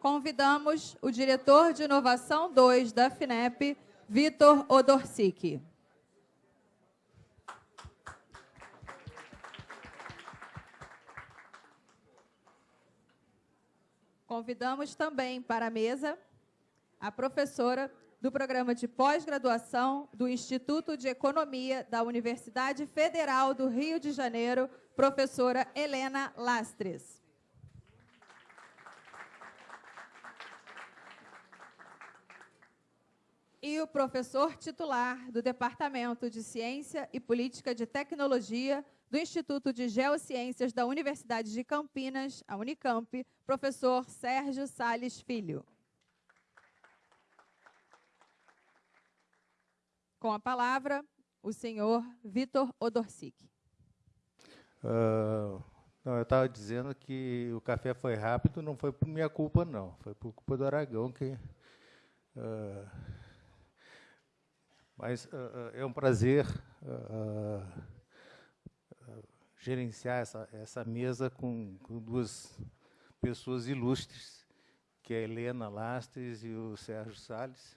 Convidamos o diretor de Inovação 2 da FINEP, Vitor Odorsic. Convidamos também para a mesa a professora do Programa de Pós-Graduação do Instituto de Economia da Universidade Federal do Rio de Janeiro, professora Helena Lastres. E o professor titular do Departamento de Ciência e Política de Tecnologia do Instituto de Geociências da Universidade de Campinas, a Unicamp, professor Sérgio Sales Filho. Com a palavra, o senhor Vitor Odorsic. Uh, não, eu estava dizendo que o café foi rápido, não foi por minha culpa, não. Foi por culpa do Aragão que. Uh, mas uh, é um prazer gerenciar essa, essa mesa com, com, duas pessoas ilustres, que é a Helena Lastres e o Sérgio Salles.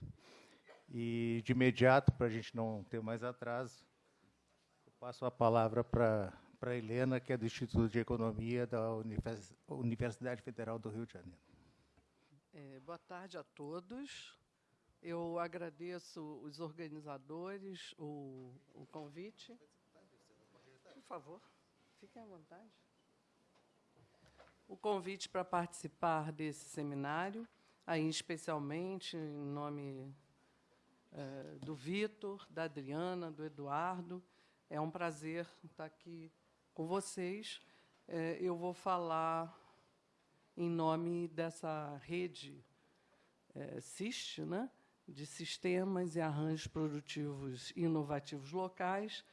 E, de imediato, para a gente não ter mais atraso, eu passo a palavra para a Helena, que é do Instituto de Economia da Universidade Federal do Rio de Janeiro. É, boa tarde a todos. Eu agradeço os organizadores, o, o convite. Por favor, fiquem à vontade. O convite para participar desse seminário, aí especialmente em nome é, do Vitor, da Adriana, do Eduardo. É um prazer estar aqui com vocês. É, eu vou falar em nome dessa rede é, SIST, né, de Sistemas e Arranjos Produtivos Inovativos Locais,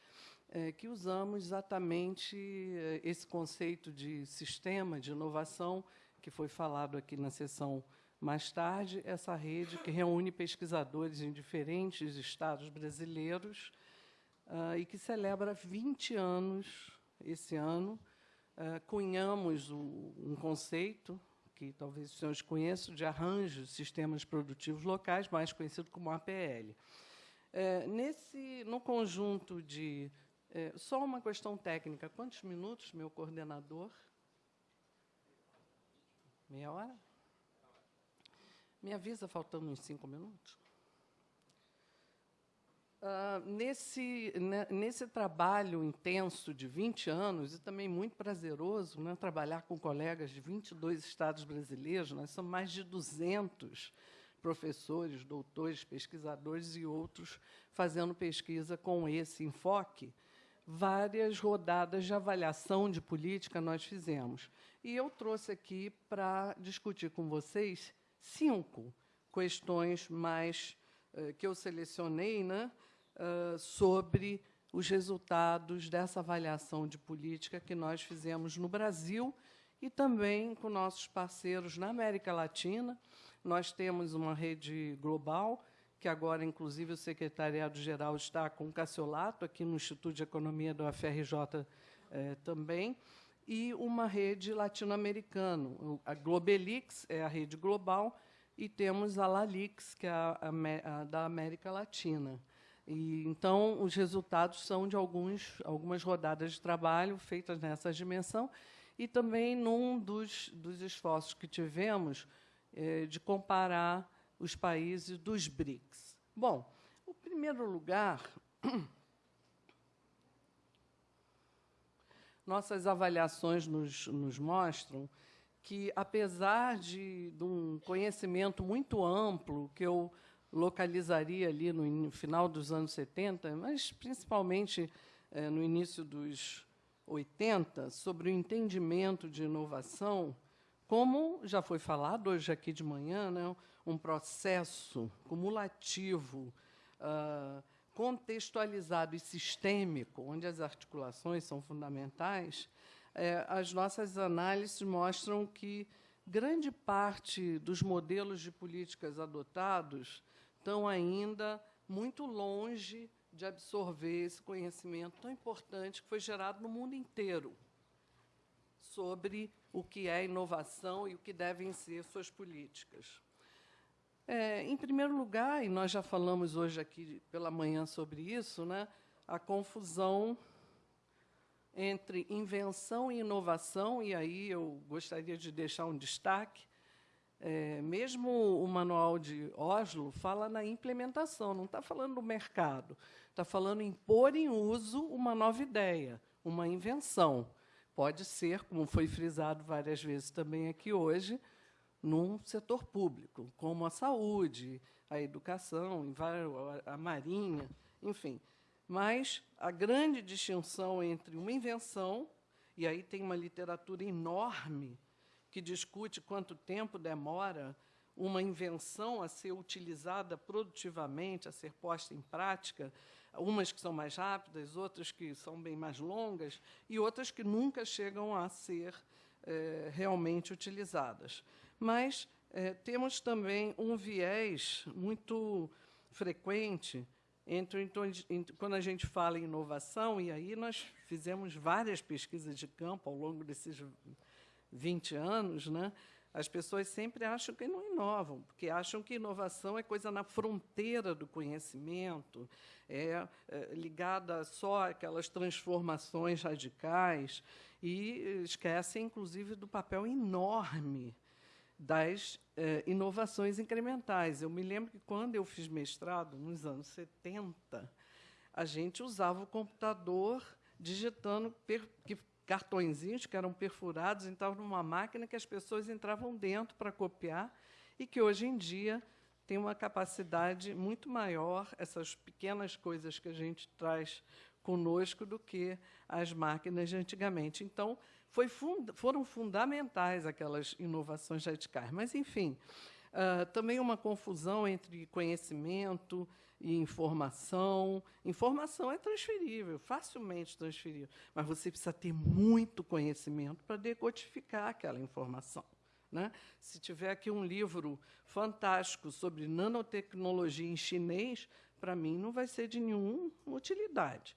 é, que usamos exatamente é, esse conceito de sistema de inovação que foi falado aqui na sessão mais tarde, essa rede que reúne pesquisadores em diferentes estados brasileiros uh, e que celebra 20 anos esse ano. Uh, cunhamos o, um conceito que talvez os senhores conheçam, de arranjos sistemas produtivos locais, mais conhecido como APL. É, nesse, no conjunto de... É, só uma questão técnica. Quantos minutos, meu coordenador? Meia hora? Me avisa faltando uns cinco minutos. Uh, nesse, né, nesse trabalho intenso de 20 anos, e também muito prazeroso, né, trabalhar com colegas de 22 estados brasileiros, nós somos mais de 200 professores, doutores, pesquisadores e outros fazendo pesquisa com esse enfoque, várias rodadas de avaliação de política nós fizemos. E eu trouxe aqui para discutir com vocês cinco questões mais uh, que eu selecionei né, uh, sobre os resultados dessa avaliação de política que nós fizemos no Brasil e também com nossos parceiros na América Latina. Nós temos uma rede global, que agora, inclusive, o secretariado-geral está com o Cassiolato, aqui no Instituto de Economia da UFRJ eh, também, e uma rede latino-americana. A Globelix é a rede global e temos a Lalix, que é a, a, a da América Latina. E, então, os resultados são de alguns, algumas rodadas de trabalho feitas nessa dimensão e também num dos, dos esforços que tivemos é, de comparar os países dos BRICS. Bom, o primeiro lugar nossas avaliações nos, nos mostram que, apesar de, de, um conhecimento muito amplo, que eu localizaria ali no final dos anos 70, mas principalmente é, no início dos 80, sobre o entendimento de inovação, como já foi falado hoje aqui de manhã, né, um processo cumulativo, uh, contextualizado e sistêmico, onde as articulações são fundamentais, é, as nossas análises mostram que grande parte dos modelos de políticas adotados estão ainda muito longe de absorver esse conhecimento tão importante que foi gerado no mundo inteiro sobre o que é inovação e o que devem ser suas políticas. É, em primeiro lugar, e nós já falamos hoje aqui pela manhã sobre isso, né, a confusão entre invenção e inovação, e aí eu gostaria de deixar um destaque. É, mesmo o manual de Oslo fala na implementação, não está falando do mercado, está falando em pôr em uso uma nova ideia, uma invenção. Pode ser, como foi frisado várias vezes também aqui hoje, num setor público, como a saúde, a educação, a marinha, enfim. Mas a grande distinção entre uma invenção, e aí tem uma literatura enorme que discute quanto tempo demora uma invenção a ser utilizada produtivamente, a ser posta em prática, umas que são mais rápidas, outras que são bem mais longas, e outras que nunca chegam a ser é, realmente utilizadas. Mas é, temos também um viés muito frequente entre, então, quando a gente fala em inovação, e aí nós fizemos várias pesquisas de campo ao longo desses 20 anos, né? as pessoas sempre acham que não inovam, porque acham que inovação é coisa na fronteira do conhecimento, é, é ligada só àquelas transformações radicais, e esquecem, inclusive, do papel enorme das eh, inovações incrementais. Eu me lembro que, quando eu fiz mestrado, nos anos 70, a gente usava o computador digitando que, cartõezinhos que eram perfurados, entravam numa máquina que as pessoas entravam dentro para copiar, e que, hoje em dia, tem uma capacidade muito maior, essas pequenas coisas que a gente traz conosco, do que as máquinas de antigamente. Então, fund foram fundamentais aquelas inovações radicais. Mas, enfim, uh, também uma confusão entre conhecimento e informação. Informação é transferível, facilmente transferível, mas você precisa ter muito conhecimento para decodificar aquela informação. Né? Se tiver aqui um livro fantástico sobre nanotecnologia em chinês, para mim não vai ser de nenhuma utilidade.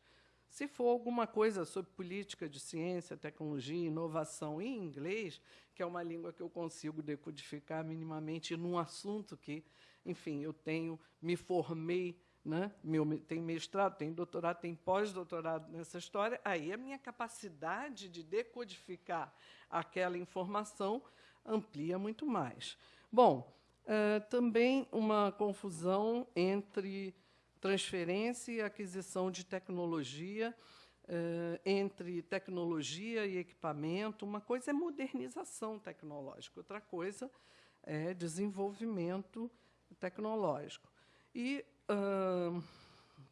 Se for alguma coisa sobre política de ciência, tecnologia, inovação em inglês, que é uma língua que eu consigo decodificar minimamente num assunto que, enfim, eu tenho, me formei, né? Meu, tenho mestrado, tenho doutorado, tenho pós-doutorado nessa história, aí a minha capacidade de decodificar aquela informação amplia muito mais. Bom, uh, também uma confusão entre transferência e aquisição de tecnologia, eh, entre tecnologia e equipamento. Uma coisa é modernização tecnológica, outra coisa é desenvolvimento tecnológico. E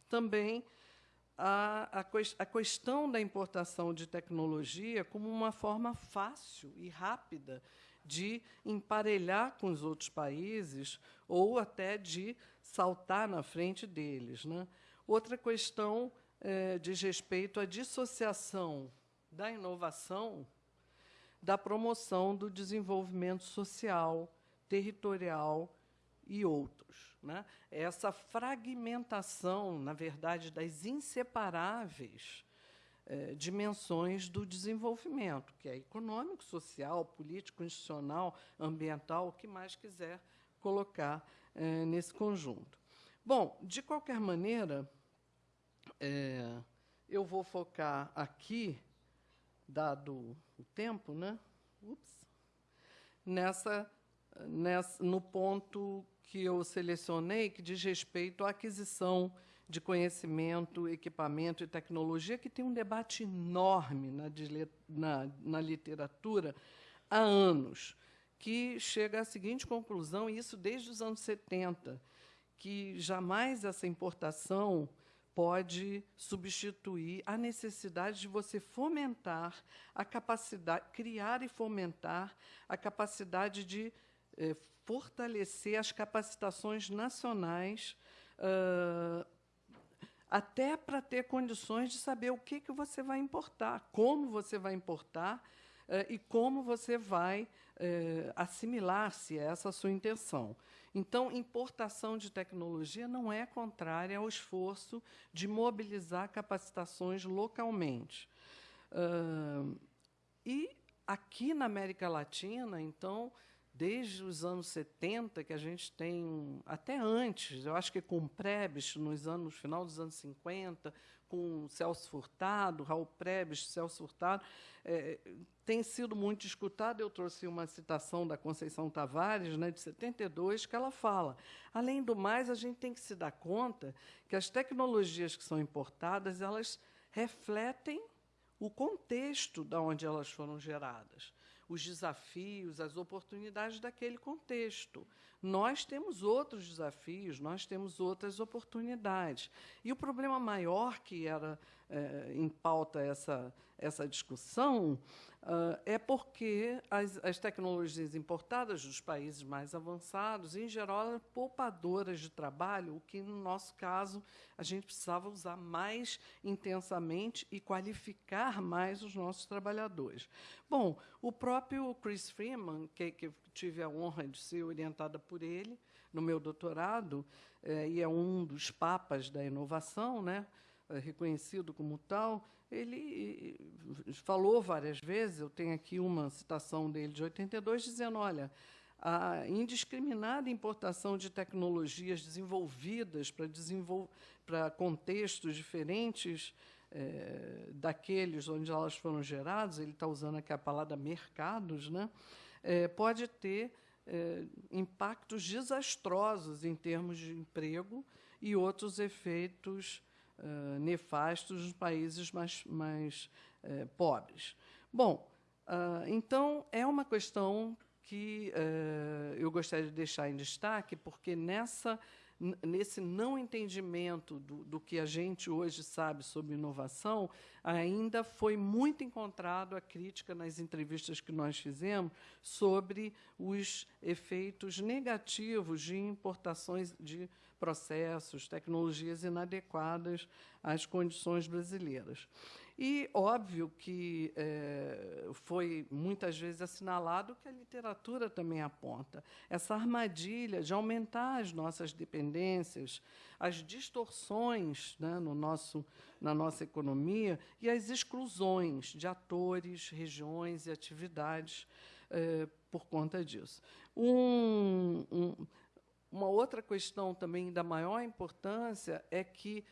também a, a, a questão da importação de tecnologia como uma forma fácil e rápida de emparelhar com os outros países ou até de saltar na frente deles. Né? Outra questão é, diz respeito à dissociação da inovação da promoção do desenvolvimento social, territorial e outros. Né? Essa fragmentação, na verdade, das inseparáveis é, dimensões do desenvolvimento, que é econômico, social, político, institucional, ambiental, o que mais quiser colocar é, nesse conjunto. Bom, de qualquer maneira, é, eu vou focar aqui, dado o tempo, né? Ups, nessa, nessa, no ponto que eu selecionei, que diz respeito à aquisição de conhecimento, equipamento e tecnologia, que tem um debate enorme na, na, na literatura há anos que chega à seguinte conclusão, e isso desde os anos 70, que jamais essa importação pode substituir a necessidade de você fomentar a capacidade, criar e fomentar a capacidade de eh, fortalecer as capacitações nacionais, uh, até para ter condições de saber o que, que você vai importar, como você vai importar uh, e como você vai eh, assimilar-se a essa sua intenção. Então, importação de tecnologia não é contrária ao esforço de mobilizar capacitações localmente. Uh, e aqui na América Latina, então, desde os anos 70, que a gente tem, até antes, eu acho que com Prebes, nos anos, final dos anos 50, com Celso Furtado, Raul Prebes, Celso Furtado, é, tem sido muito discutado. Eu trouxe uma citação da Conceição Tavares, né, de 72, que ela fala: além do mais, a gente tem que se dar conta que as tecnologias que são importadas elas refletem o contexto de onde elas foram geradas os desafios, as oportunidades daquele contexto. Nós temos outros desafios, nós temos outras oportunidades. E o problema maior que era é, em pauta essa, essa discussão Uh, é porque as, as, tecnologias importadas dos países mais avançados, em geral, eram poupadoras de trabalho, o que, no nosso caso, a gente precisava usar mais intensamente e qualificar mais os nossos trabalhadores. Bom, o próprio Chris Freeman, que, que tive a honra de ser orientada por ele no meu doutorado, eh, e é um dos papas da inovação, né, eh, reconhecido como tal, ele falou várias vezes, eu tenho aqui uma citação dele de 82, dizendo: olha, a indiscriminada importação de tecnologias desenvolvidas para, desenvol contextos diferentes é, daqueles onde elas foram geradas, ele está usando aqui a palavra mercados, né, é, pode ter é, impactos desastrosos em termos de emprego e outros efeitos uh, nefastos nos países mais, mais uh, pobres. Bom, uh, então é uma questão que eu gostaria de deixar em destaque, porque nessa nesse não entendimento do, do, que a gente hoje sabe sobre inovação, ainda foi muito encontrado a crítica nas entrevistas que nós fizemos sobre os efeitos negativos de importações de processos, tecnologias inadequadas às condições brasileiras. E óbvio que é, foi muitas vezes assinalado que a literatura também aponta essa armadilha de aumentar as nossas dependências, as distorções né, no nosso, na nossa economia e as exclusões de atores, regiões e atividades é, por conta disso. Um, um, uma outra questão também da maior importância é que,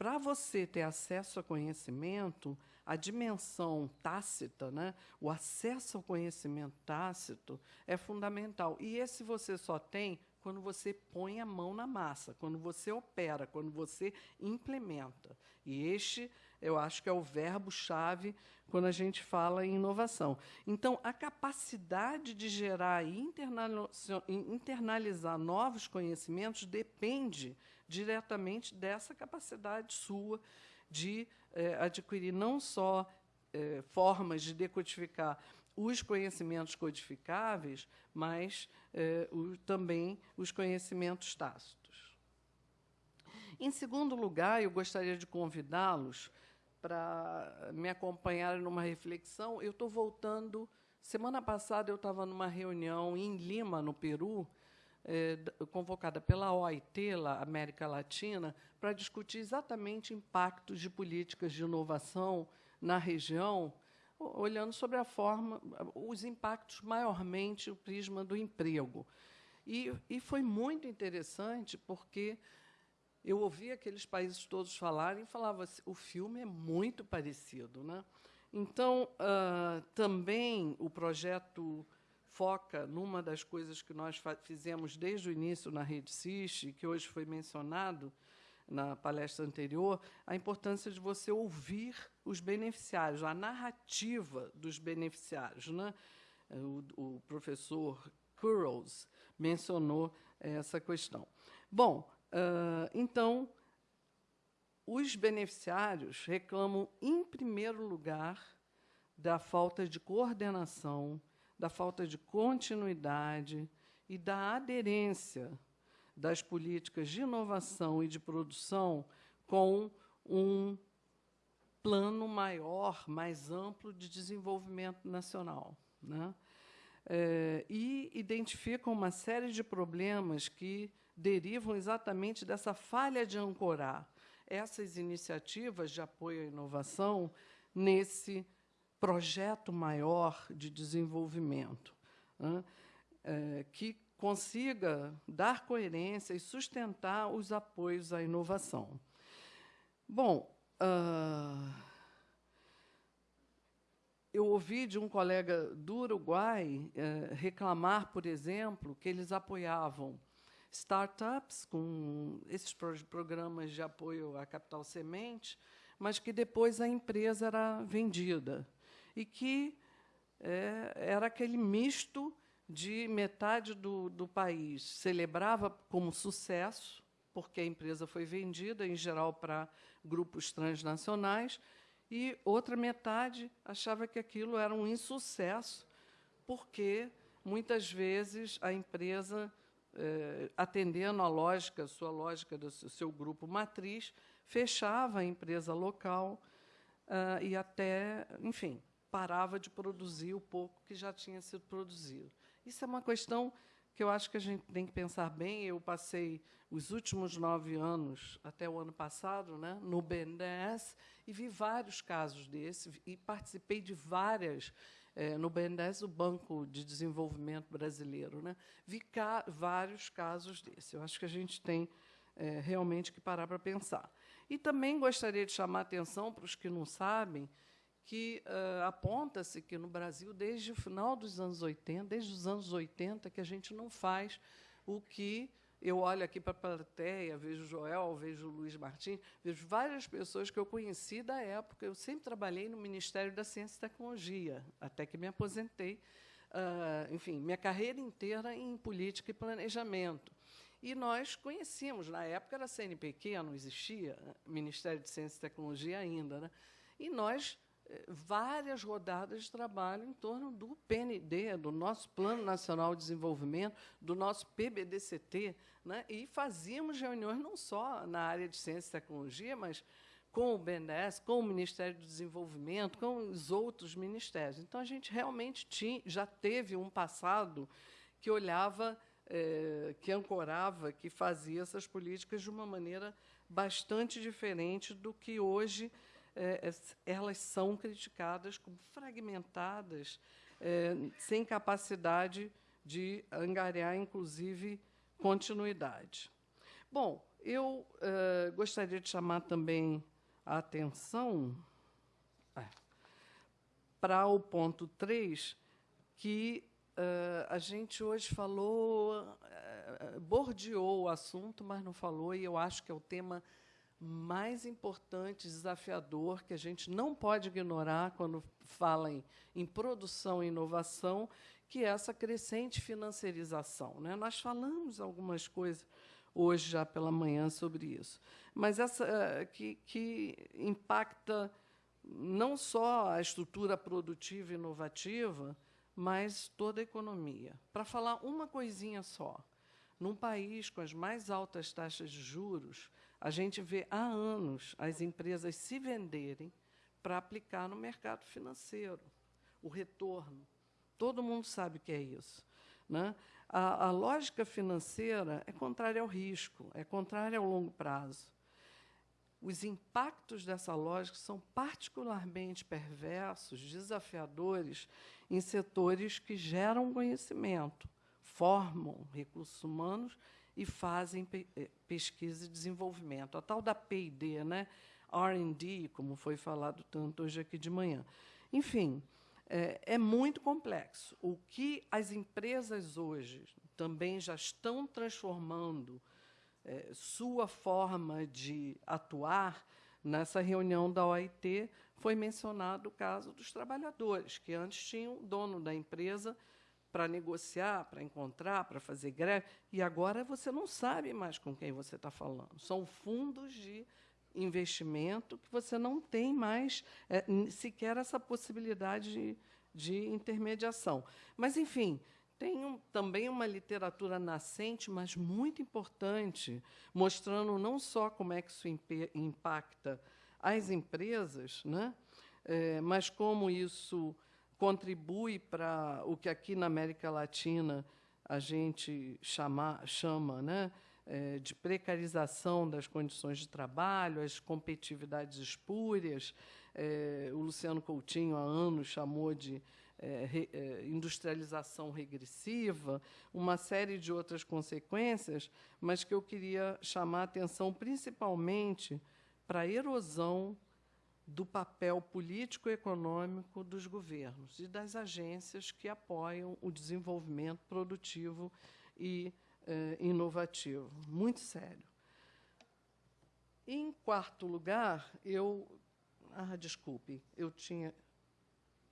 para você ter acesso a conhecimento, a dimensão tácita, né, o acesso ao conhecimento tácito é fundamental. E esse você só tem quando você põe a mão na massa, quando você opera, quando você implementa. E este eu acho que é o verbo-chave quando a gente fala em inovação. Então, a capacidade de gerar e internalizar novos conhecimentos depende diretamente dessa capacidade sua de eh, adquirir não só eh, formas de decodificar os conhecimentos codificáveis, mas eh, o, também os conhecimentos tácitos. Em segundo lugar, eu gostaria de convidá-los para me acompanhar numa reflexão. Eu estou voltando. Semana passada eu estava numa reunião em Lima, no Peru, é, convocada pela OIT, lá, América Latina, para discutir exatamente impactos de políticas de inovação na região, olhando sobre a forma, os impactos maiormente o prisma do emprego. E, e foi muito interessante porque eu ouvi aqueles países todos falarem e falava assim, o filme é muito parecido. Né? Então, uh, também o projeto foca numa das coisas que nós fizemos desde o início na Rede SIS, que hoje foi mencionado na palestra anterior, a importância de você ouvir os beneficiários, a narrativa dos beneficiários. Né? O, o professor Kurrows mencionou essa questão. Bom, Uh, então, os beneficiários reclamam, em primeiro lugar, da falta de coordenação, da falta de continuidade e da aderência das políticas de inovação e de produção com um plano maior, mais amplo de desenvolvimento nacional. Né? É, e identificam uma série de problemas que derivam exatamente dessa falha de ancorar essas iniciativas de apoio à inovação nesse projeto maior de desenvolvimento, né, que consiga dar coerência e sustentar os apoios à inovação. Bom, uh, eu ouvi de um colega do Uruguai uh, reclamar, por exemplo, que eles apoiavam startups com esses programas de apoio à capital semente, mas que depois a empresa era vendida. E que é, era aquele misto de metade do, do país celebrava como sucesso, porque a empresa foi vendida, em geral, para grupos transnacionais, e outra metade achava que aquilo era um insucesso, porque, muitas vezes, a empresa, eh, atendendo à lógica, sua lógica do seu grupo matriz, fechava a empresa local ah, e até, enfim, parava de produzir o pouco que já tinha sido produzido. Isso é uma questão que eu acho que a gente tem que pensar bem. Eu passei os últimos nove anos, até o ano passado, né, no BNDES, e vi vários casos desses, e participei de várias, é, no BNDES, o Banco de Desenvolvimento Brasileiro. Né, vi ca vários casos desses. Eu acho que a gente tem é, realmente que parar para pensar. E também gostaria de chamar atenção para os que não sabem que uh, aponta-se que no Brasil, desde o final dos anos 80, desde os anos 80, que a gente não faz o que eu olho aqui para a plateia, vejo Joel, vejo Luiz Martins, vejo várias pessoas que eu conheci da época. Eu sempre trabalhei no Ministério da Ciência e Tecnologia, até que me aposentei. Uh, enfim, minha carreira inteira em política e planejamento. E nós conhecíamos, na época era CNPq, não existia Ministério de Ciência e Tecnologia ainda, né? e nós várias rodadas de trabalho em torno do PND, do nosso Plano Nacional de Desenvolvimento, do nosso PBDCT, né? e fazíamos reuniões não só na área de ciência e tecnologia, mas com o BNDES, com o Ministério do Desenvolvimento, com os outros ministérios. Então, a gente realmente tinha, já teve um passado que olhava, é, que ancorava, que fazia essas políticas de uma maneira bastante diferente do que hoje é, elas são criticadas como fragmentadas, é, sem capacidade de angariar, inclusive, continuidade. Bom, eu é, gostaria de chamar também a atenção é, para o ponto 3, que é, a gente hoje falou, bordeou o assunto, mas não falou, e eu acho que é o tema mais importante, desafiador, que a gente não pode ignorar quando fala em, em produção e inovação, que é essa crescente financiarização. Né? Nós falamos algumas coisas hoje já pela manhã sobre isso, mas essa eh, que, que impacta não só a estrutura produtiva e inovativa, mas toda a economia. Para falar uma coisinha só, num país com as mais altas taxas de juros, a gente vê há anos as empresas se venderem para aplicar no mercado financeiro o retorno. Todo mundo sabe o que é isso. Né? A, a lógica financeira é contrária ao risco, é contrária ao longo prazo. Os impactos dessa lógica são particularmente perversos, desafiadores em setores que geram conhecimento, formam recursos humanos e fazem eh, pesquisa e desenvolvimento. A tal da P&D, né? R&D, como foi falado tanto hoje aqui de manhã. Enfim, é, é, muito complexo. O que as empresas hoje também já estão transformando é, sua forma de atuar, nessa reunião da OIT foi mencionado o caso dos trabalhadores, que antes tinham o dono da empresa para negociar, para encontrar, para fazer greve, e agora você não sabe mais com quem você está falando. São fundos de investimento que você não tem mais é, sequer essa possibilidade de, de intermediação. Mas, enfim, tem um, também uma literatura nascente, mas muito importante, mostrando não só como é que isso impacta as empresas, né, é, mas como isso contribui para o que aqui na América Latina a gente chama, chama né, eh, de precarização das condições de trabalho, as competitividades espúrias. Eh, o Luciano Coutinho, há anos, chamou de eh, industrialização regressiva, uma série de outras consequências, mas que eu queria chamar a atenção principalmente para a erosão do papel político e econômico dos governos e das agências que apoiam o desenvolvimento produtivo e inovativo. Muito sério. Em quarto lugar, eu. Ah, desculpe, eu tinha.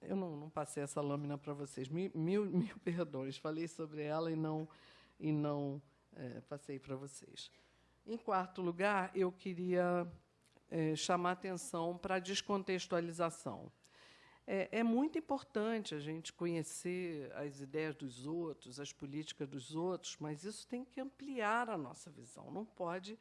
Eu não, não passei essa lâmina para vocês. Mil, mil, mil, perdões. Falei sobre ela e não, e não eh, passei para vocês. Em quarto lugar, eu queria é, chamar atenção para a descontextualização. É, é, muito importante a gente conhecer as ideias dos outros, as políticas dos outros, mas isso tem que ampliar a nossa visão, não pode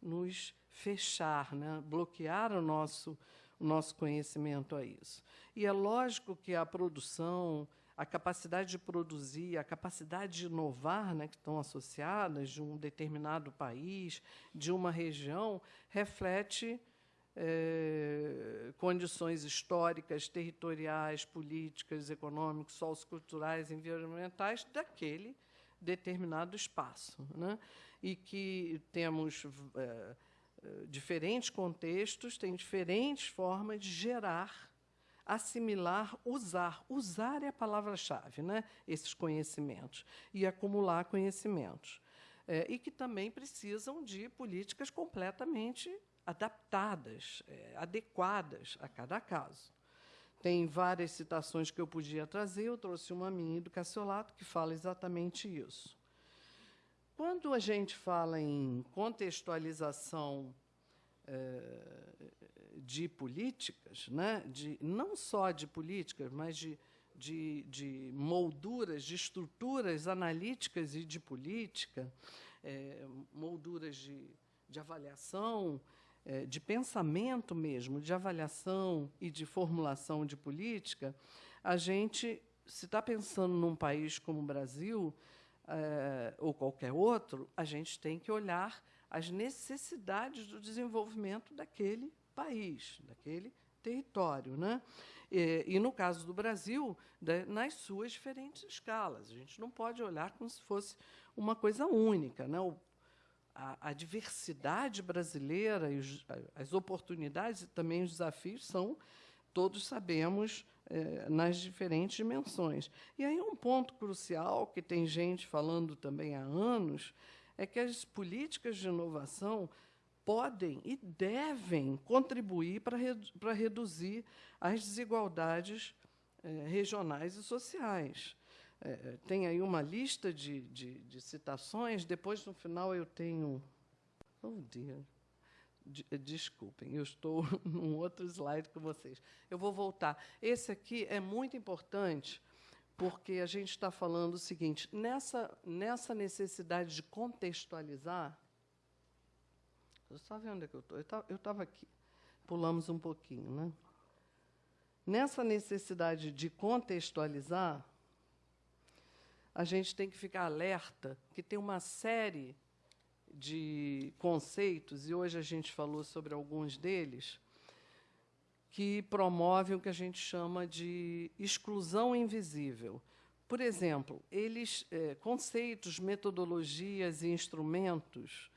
nos fechar, né? bloquear o nosso, o nosso conhecimento a isso. E é lógico que a produção, a capacidade de produzir, a capacidade de inovar, né, que estão associadas de um determinado país, de uma região, reflete é, condições históricas, territoriais, políticas, econômicas, socioculturais, environmentais daquele determinado espaço. Né? E que temos é, diferentes contextos, tem diferentes formas de gerar assimilar, usar. Usar é a palavra-chave, né? esses conhecimentos, e acumular conhecimentos. É, e que também precisam de políticas completamente adaptadas, é, adequadas a cada caso. Tem várias citações que eu podia trazer, eu trouxe uma minha do Cassiolato, que fala exatamente isso. Quando a gente fala em contextualização é, de políticas, né, de, não só de políticas, mas de, de, de molduras, de estruturas analíticas e de política, é, molduras de, de avaliação, é, de pensamento mesmo, de avaliação e de formulação de política, a gente, se está pensando num país como o Brasil, é, ou qualquer outro, a gente tem que olhar as necessidades do desenvolvimento daquele país, daquele território. Né? E, e, no caso do Brasil, nas suas diferentes escalas. A gente não pode olhar como se fosse uma coisa única. Né? O, a, a, diversidade brasileira, e os, as oportunidades e também os desafios são, todos sabemos, é, nas diferentes dimensões. E aí um ponto crucial, que tem gente falando também há anos, é que as políticas de inovação podem e devem contribuir para, para reduzir as desigualdades é, regionais e sociais. É, tem aí uma lista de, de, de, citações, depois, no final, eu tenho. Oh, dia. De, desculpem, eu estou num outro slide com vocês. Eu vou voltar. Esse aqui é muito importante, porque a gente está falando o seguinte: nessa, nessa necessidade de contextualizar. Você está vendo onde é que eu estou? Eu estava aqui. Pulamos um pouquinho, né? Nessa necessidade de contextualizar, a gente tem que ficar alerta que tem uma série de conceitos, e hoje a gente falou sobre alguns deles, que promovem o que a gente chama de exclusão invisível. Por exemplo, eles é, conceitos, metodologias e instrumentos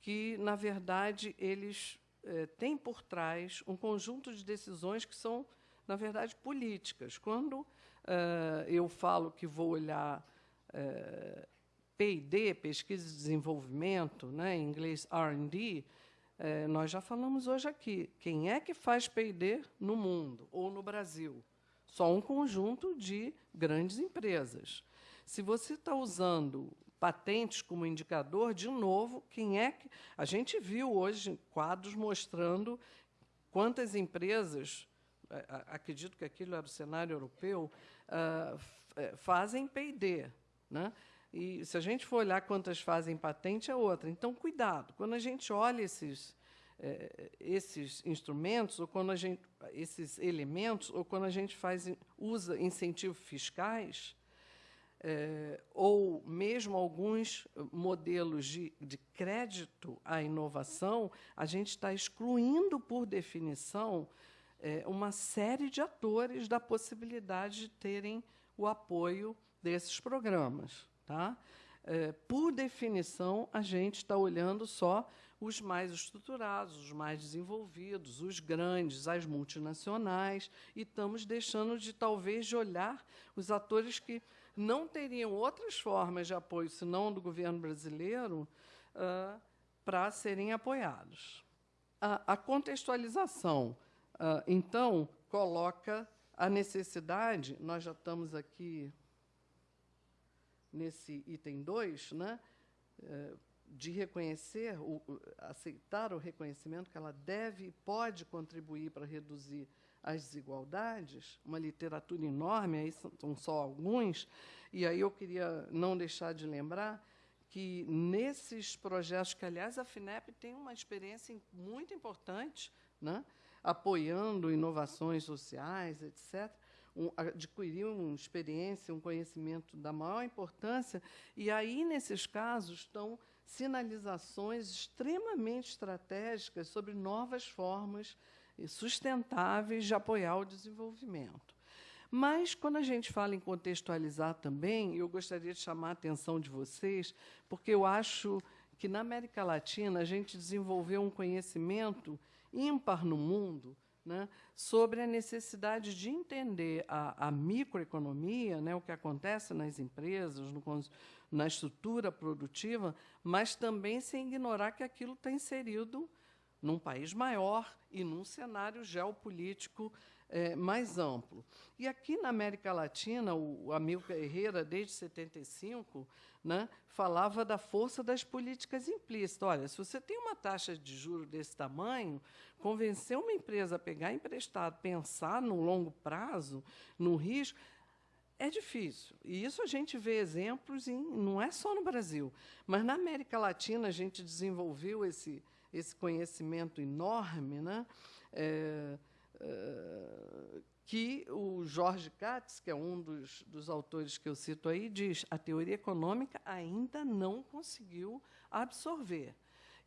que, na verdade, eles é, têm por trás um conjunto de decisões que são, na verdade, políticas. Quando Uh, eu falo que vou olhar uh, eh, P&D, pesquisa e desenvolvimento, né, em inglês R&D, uh, eh, nós já falamos hoje aqui. Quem é que faz P&D no mundo ou no Brasil? Só um conjunto de grandes empresas. Se você está usando patentes como indicador, de novo, quem é que. A gente viu hoje quadros mostrando quantas empresas, acredito que aquilo era o cenário europeu, uh, fazem P&D. Né? E se a gente for olhar quantas fazem patente, é outra. Então, cuidado. Quando a gente olha esses, eh, esses instrumentos, ou quando a gente, esses elementos, ou quando a gente faz, usa incentivos fiscais, ou mesmo alguns modelos de, de crédito à inovação, a gente está excluindo, por definição, é, uma série de atores da possibilidade de terem o apoio desses programas. Tá? É, por definição, a gente está olhando só os mais estruturados, os mais desenvolvidos, os grandes, as multinacionais, e estamos deixando de, talvez, de olhar os atores que não teriam outras formas de apoio, senão do governo brasileiro, uh, para serem apoiados. A, a contextualização, então, coloca a necessidade, nós já estamos aqui nesse item 2, né, uh, de reconhecer, o, aceitar o reconhecimento que ela deve e pode contribuir para reduzir as desigualdades, uma literatura enorme, aí são só alguns, e aí eu queria não deixar de lembrar que nesses projetos, que aliás a FINEP tem uma experiência muito importante, né, apoiando inovações sociais, etc., um, adquirir uma experiência, um conhecimento da maior importância, e aí, nesses casos, estão sinalizações extremamente estratégicas sobre novas formas sustentáveis de apoiar o desenvolvimento. Mas, quando a gente fala em contextualizar também, eu gostaria de chamar a atenção de vocês, porque eu acho que, na América Latina, a gente desenvolveu um conhecimento ímpar no mundo né, sobre a necessidade de entender a, a microeconomia, né, o que acontece nas empresas, no, na estrutura produtiva, mas também sem ignorar que aquilo está inserido num país maior e num cenário geopolítico é, mais amplo. E aqui na América Latina, o Amilcar Herrera, desde 75, né, falava da força das políticas implícitas. Olha, se você tem uma taxa de juro desse tamanho, convencer uma empresa a pegar emprestado, pensar no longo prazo, no risco, é difícil. E isso a gente vê exemplos, em, não é só no Brasil, mas na América Latina a gente desenvolveu esse esse conhecimento enorme, né? É, que o Jorge Katz, que é um dos, dos autores que eu cito aí, diz a teoria econômica ainda não conseguiu absorver.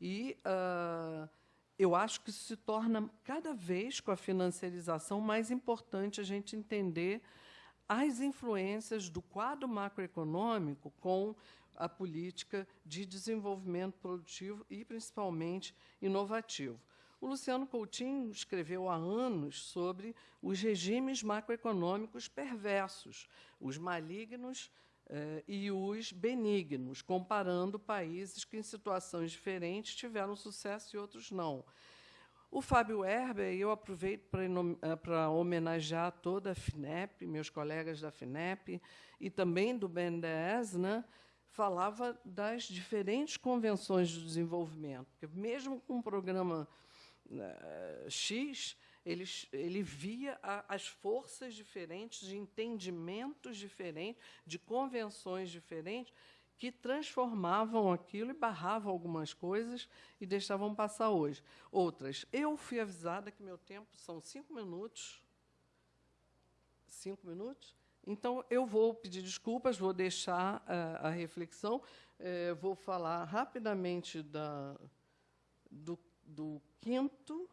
E uh, eu acho que isso se torna, cada vez com a financiarização, mais importante a gente entender as influências do quadro macroeconômico com a política de desenvolvimento produtivo e, principalmente, inovativo. O Luciano Coutinho escreveu há anos sobre os regimes macroeconômicos perversos, os malignos eh, e os benignos, comparando países que, em situações diferentes, tiveram sucesso e outros não. O Fábio Herber, eu aproveito para eh, homenagear toda a FINEP, meus colegas da FINEP, e também do BNDES, né, falava das diferentes convenções de desenvolvimento. Porque, mesmo com um programa uh, X, ele, ele via a, as forças diferentes, de entendimentos diferentes, de convenções diferentes, que transformavam aquilo e barravam algumas coisas e deixavam passar hoje. Outras. Eu fui avisada que meu tempo são cinco minutos. Cinco minutos? Então, eu vou pedir desculpas, vou deixar uh, a reflexão, uh, vou falar rapidamente da, do, do quinto.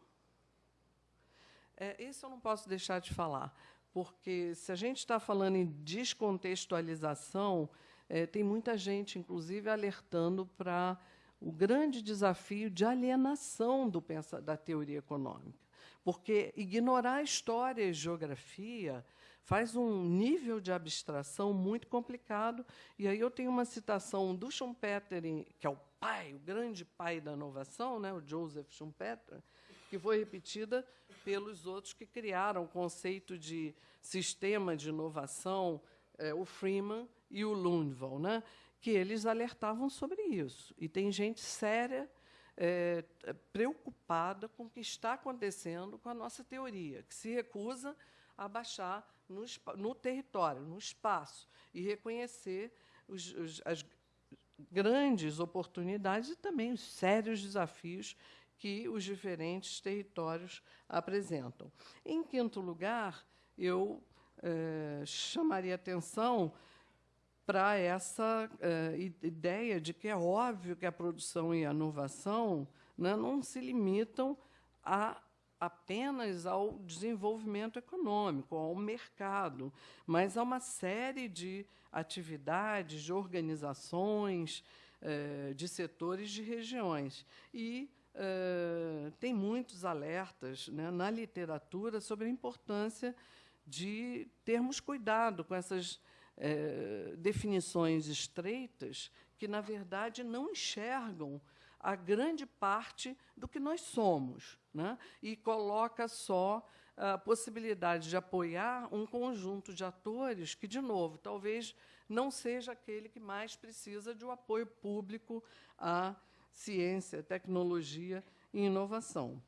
É, esse eu não posso deixar de falar, porque se a gente está falando em descontextualização, é, tem muita gente, inclusive, alertando para o grande desafio de alienação do da teoria econômica. Porque ignorar história e geografia faz um nível de abstração muito complicado. E aí eu tenho uma citação do Schumpeter, que é o pai, o grande pai da inovação, né, o Joseph Schumpeter, que foi repetida pelos outros que criaram o conceito de sistema de inovação, é, o Freeman e o Lundvall, né, que eles alertavam sobre isso. E tem gente séria é, preocupada com o que está acontecendo com a nossa teoria, que se recusa a baixar no, no território, no espaço, e reconhecer os, os, as grandes oportunidades e também os sérios desafios que os diferentes territórios apresentam. Em quinto lugar, eu eh, chamaria atenção para essa uh, ideia de que é óbvio que a produção e a inovação né, não se limitam a apenas ao desenvolvimento econômico, ao mercado, mas a uma série de atividades, de organizações, eh, de setores, de regiões. E eh, tem muitos alertas né, na literatura sobre a importância de termos cuidado com essas eh, definições estreitas que, na verdade, não enxergam a grande parte do que nós somos, né? e coloca só a possibilidade de apoiar um conjunto de atores que, de novo, talvez não seja aquele que mais precisa de um apoio público à ciência, tecnologia e inovação.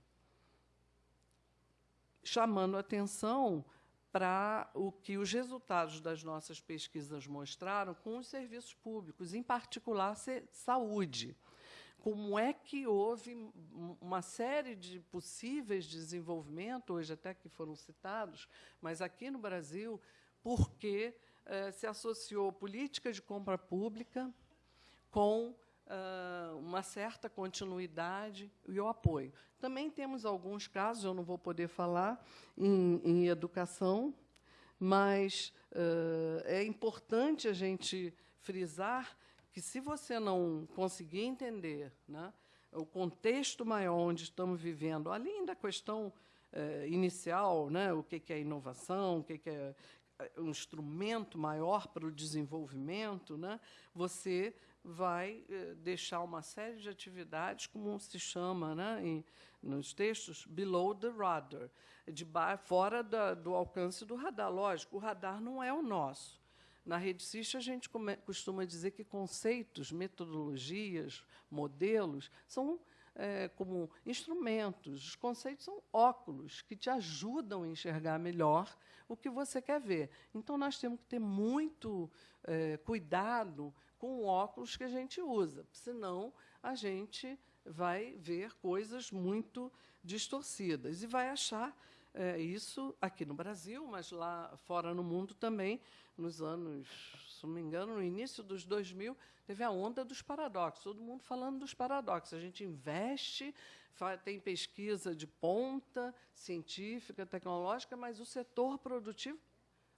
Chamando atenção para o que os resultados das nossas pesquisas mostraram com os serviços públicos, em particular saúde como é que houve uma série de possíveis desenvolvimentos, hoje até que foram citados, mas aqui no Brasil, porque eh, se associou política de compra pública com ah, uma certa continuidade e o apoio. Também temos alguns casos, eu não vou poder falar, em, em educação, mas uh, é importante a gente frisar que, se você não conseguir entender né, o contexto maior onde estamos vivendo, além da questão eh, inicial, né, o que, que é inovação, o que, que é um instrumento maior para o desenvolvimento, né, você vai eh, deixar uma série de atividades, como se chama né, em, nos textos, below the radar, de fora da, do alcance do radar. Lógico, o radar não é o nosso. Na rede CIS, a gente costuma dizer que conceitos, metodologias, modelos são é, como instrumentos. Os conceitos são óculos que te ajudam a enxergar melhor o que você quer ver. Então, nós temos que ter muito é, cuidado com o óculos que a gente usa, senão a gente vai ver coisas muito distorcidas e vai achar é, isso aqui no Brasil, mas lá fora no mundo também, nos anos, se não me engano, no início dos 2000, teve a onda dos paradoxos, todo mundo falando dos paradoxos. A gente investe, tem pesquisa de ponta, científica, tecnológica, mas o setor produtivo,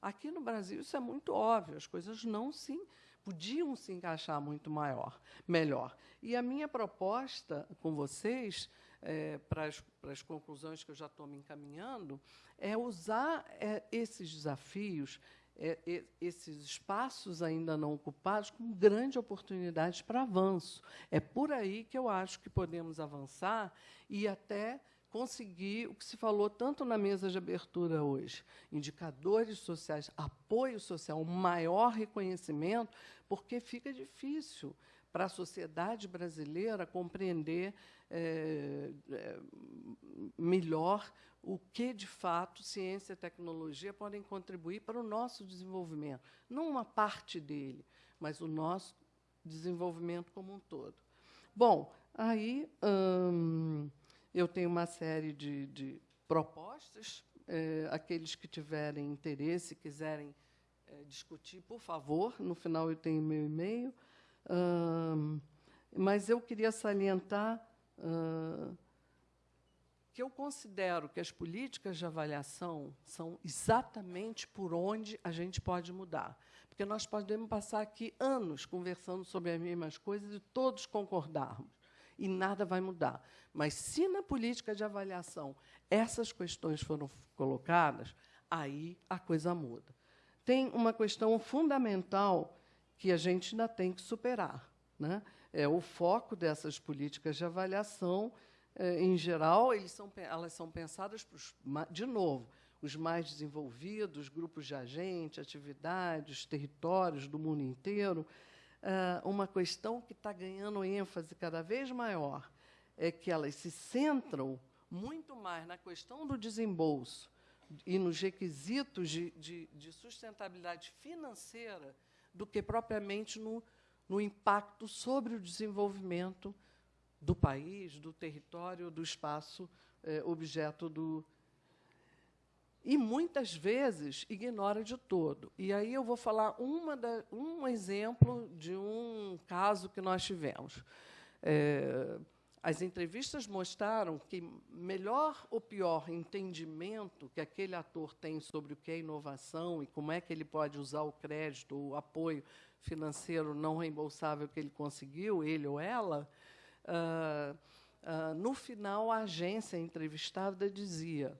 aqui no Brasil, isso é muito óbvio, as coisas não se podiam se encaixar muito maior, melhor. E a minha proposta com vocês, é, para, as, para as conclusões que eu já estou me encaminhando, é usar é, esses desafios, é, esses espaços ainda não ocupados como grande oportunidade para avanço. É por aí que eu acho que podemos avançar e até conseguir o que se falou tanto na mesa de abertura hoje: indicadores sociais, apoio social, um maior reconhecimento, porque fica difícil para a sociedade brasileira compreender é, melhor o que, de fato, ciência e tecnologia podem contribuir para o nosso desenvolvimento. Não uma parte dele, mas o nosso desenvolvimento como um todo. Bom, aí hum, eu tenho uma série de, de propostas. É, aqueles que tiverem interesse, quiserem é, discutir, por favor, no final eu tenho meu e-mail. Hum, mas eu queria salientar hum, que eu considero que as políticas de avaliação são exatamente por onde a gente pode mudar. Porque nós podemos passar aqui anos conversando sobre as mesmas coisas e todos concordarmos, e nada vai mudar. Mas, se na política de avaliação essas questões foram colocadas, aí a coisa muda. Tem uma questão fundamental que a gente ainda tem que superar. Né? É o foco dessas políticas de avaliação eh, em geral, são, elas são pensadas, de novo, os mais desenvolvidos, grupos de agentes, atividades, territórios do mundo inteiro. Eh, uma questão que está ganhando ênfase cada vez maior é que elas se centram muito mais na questão do desembolso e nos requisitos de, de, de sustentabilidade financeira do que propriamente no, no impacto sobre o desenvolvimento do país, do território, do espaço é, objeto do. e muitas vezes ignora de todo. E aí eu vou falar da, um exemplo de um caso que nós tivemos. É, as entrevistas mostraram que melhor ou pior entendimento que aquele ator tem sobre o que é inovação e como é que ele pode usar o crédito, o apoio financeiro não reembolsável que ele conseguiu, ele ou ela, uh, uh, no final a agência entrevistada dizia: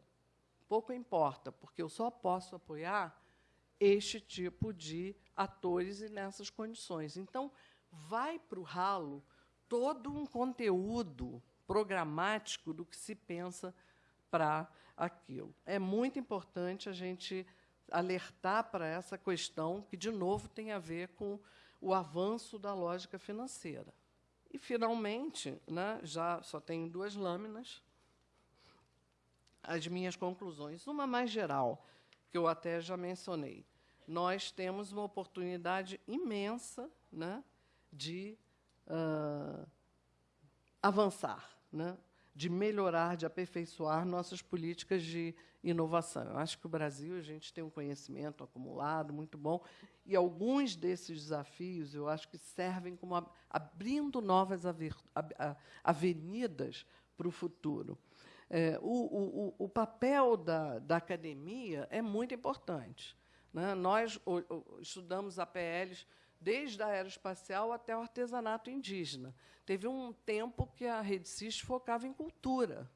pouco importa, porque eu só posso apoiar este tipo de atores e nessas condições. Então, vai para o ralo todo um conteúdo programático do que se pensa para aquilo. É muito importante a gente alertar para essa questão, que, de novo, tem a ver com o avanço da lógica financeira. E, finalmente, né, já só tenho duas lâminas, as minhas conclusões. Uma mais geral, que eu até já mencionei. Nós temos uma oportunidade imensa né, de uh, avançar, né, de melhorar, de aperfeiçoar nossas políticas de inovação. Eu acho que o Brasil a gente tem um conhecimento acumulado muito bom e alguns desses desafios eu acho que servem como abrindo novas avenidas para o futuro. É, o, o, o, papel da, da, academia é muito importante. Né? Nós o, estudamos APLs desde a aeroespacial até o artesanato indígena. Teve um tempo que a Rede CIS focava em cultura.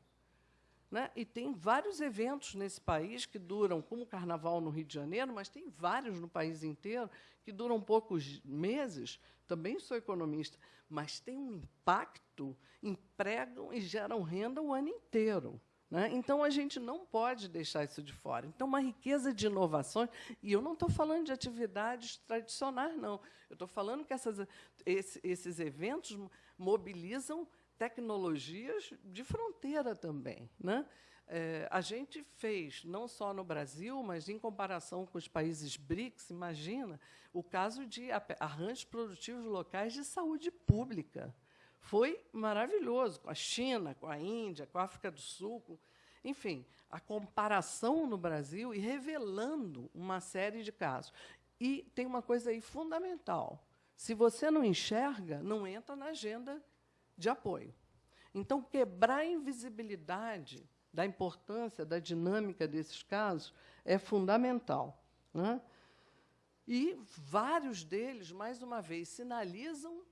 Né? E tem vários eventos nesse país que duram, como o Carnaval no Rio de Janeiro, mas tem vários no país inteiro que duram poucos meses. Também sou economista, mas tem um impacto, empregam e geram renda o ano inteiro. Né? Então, a gente não pode deixar isso de fora. Então, uma riqueza de inovações, e eu não estou falando de atividades tradicionais, não. Eu estou falando que essas, esse, esses eventos mobilizam tecnologias de fronteira também. Né? É, a gente fez, não só no Brasil, mas em comparação com os países BRICS, imagina, o caso de arranjos produtivos locais de saúde pública. Foi maravilhoso, com a China, com a Índia, com a África do Sul, com, enfim, a comparação no Brasil e revelando uma série de casos. E tem uma coisa aí fundamental. Se você não enxerga, não entra na agenda de apoio. Então, quebrar a invisibilidade da importância da dinâmica desses casos é fundamental. Né? E vários deles, mais uma vez, sinalizam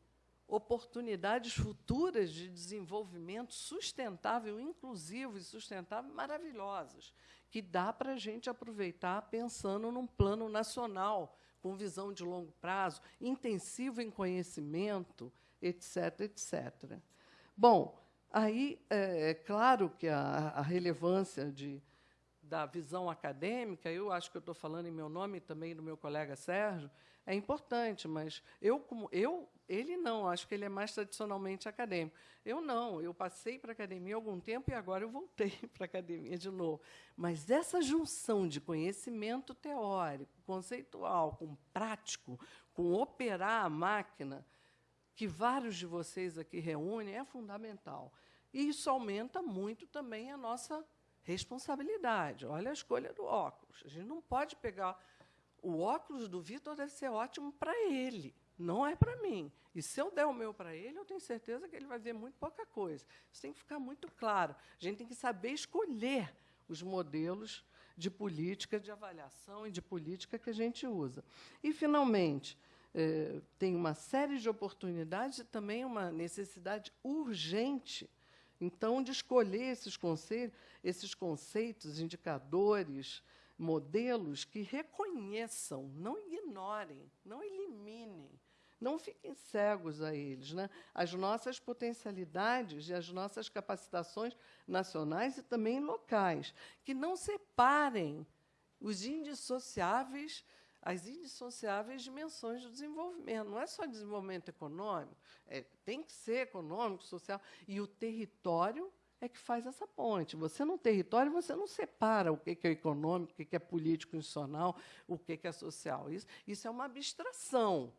oportunidades futuras de desenvolvimento sustentável, inclusivo e sustentável, maravilhosas, que dá para a gente aproveitar pensando num plano nacional, com visão de longo prazo, intensivo em conhecimento, etc. etc. Bom, aí é, é claro que a, a relevância de, da visão acadêmica, eu acho que eu estou falando em meu nome e também do meu colega Sérgio, é importante, mas eu, como eu, ele não, acho que ele é mais tradicionalmente acadêmico. Eu não, eu passei para a academia há algum tempo e agora eu voltei para a academia de novo. Mas essa junção de conhecimento teórico, conceitual, com prático, com operar a máquina, que vários de vocês aqui reúnem é fundamental. E isso aumenta muito também a nossa responsabilidade. Olha a escolha do óculos. A gente não pode pegar o óculos do Vitor deve ser ótimo para ele, não é para mim. E se eu der o meu para ele, eu tenho certeza que ele vai ver muito pouca coisa. Isso tem que ficar muito claro. A gente tem que saber escolher os modelos de política de avaliação e de política que a gente usa. E, finalmente, eh, tem uma série de oportunidades e também uma necessidade urgente, então, de escolher esses, conceitos, esses conceitos, indicadores, modelos que reconheçam, não ignorem, não eliminem, não fiquem cegos a eles, né? as nossas potencialidades e as nossas capacitações nacionais e também locais, que não separem os indissociáveis as indissociáveis dimensões do desenvolvimento. Não é só desenvolvimento econômico, é, tem que ser econômico, social. E o território é que faz essa ponte. Você, no território, você não separa o que é econômico, o que é político institucional, o que é social. Isso, isso é uma abstração.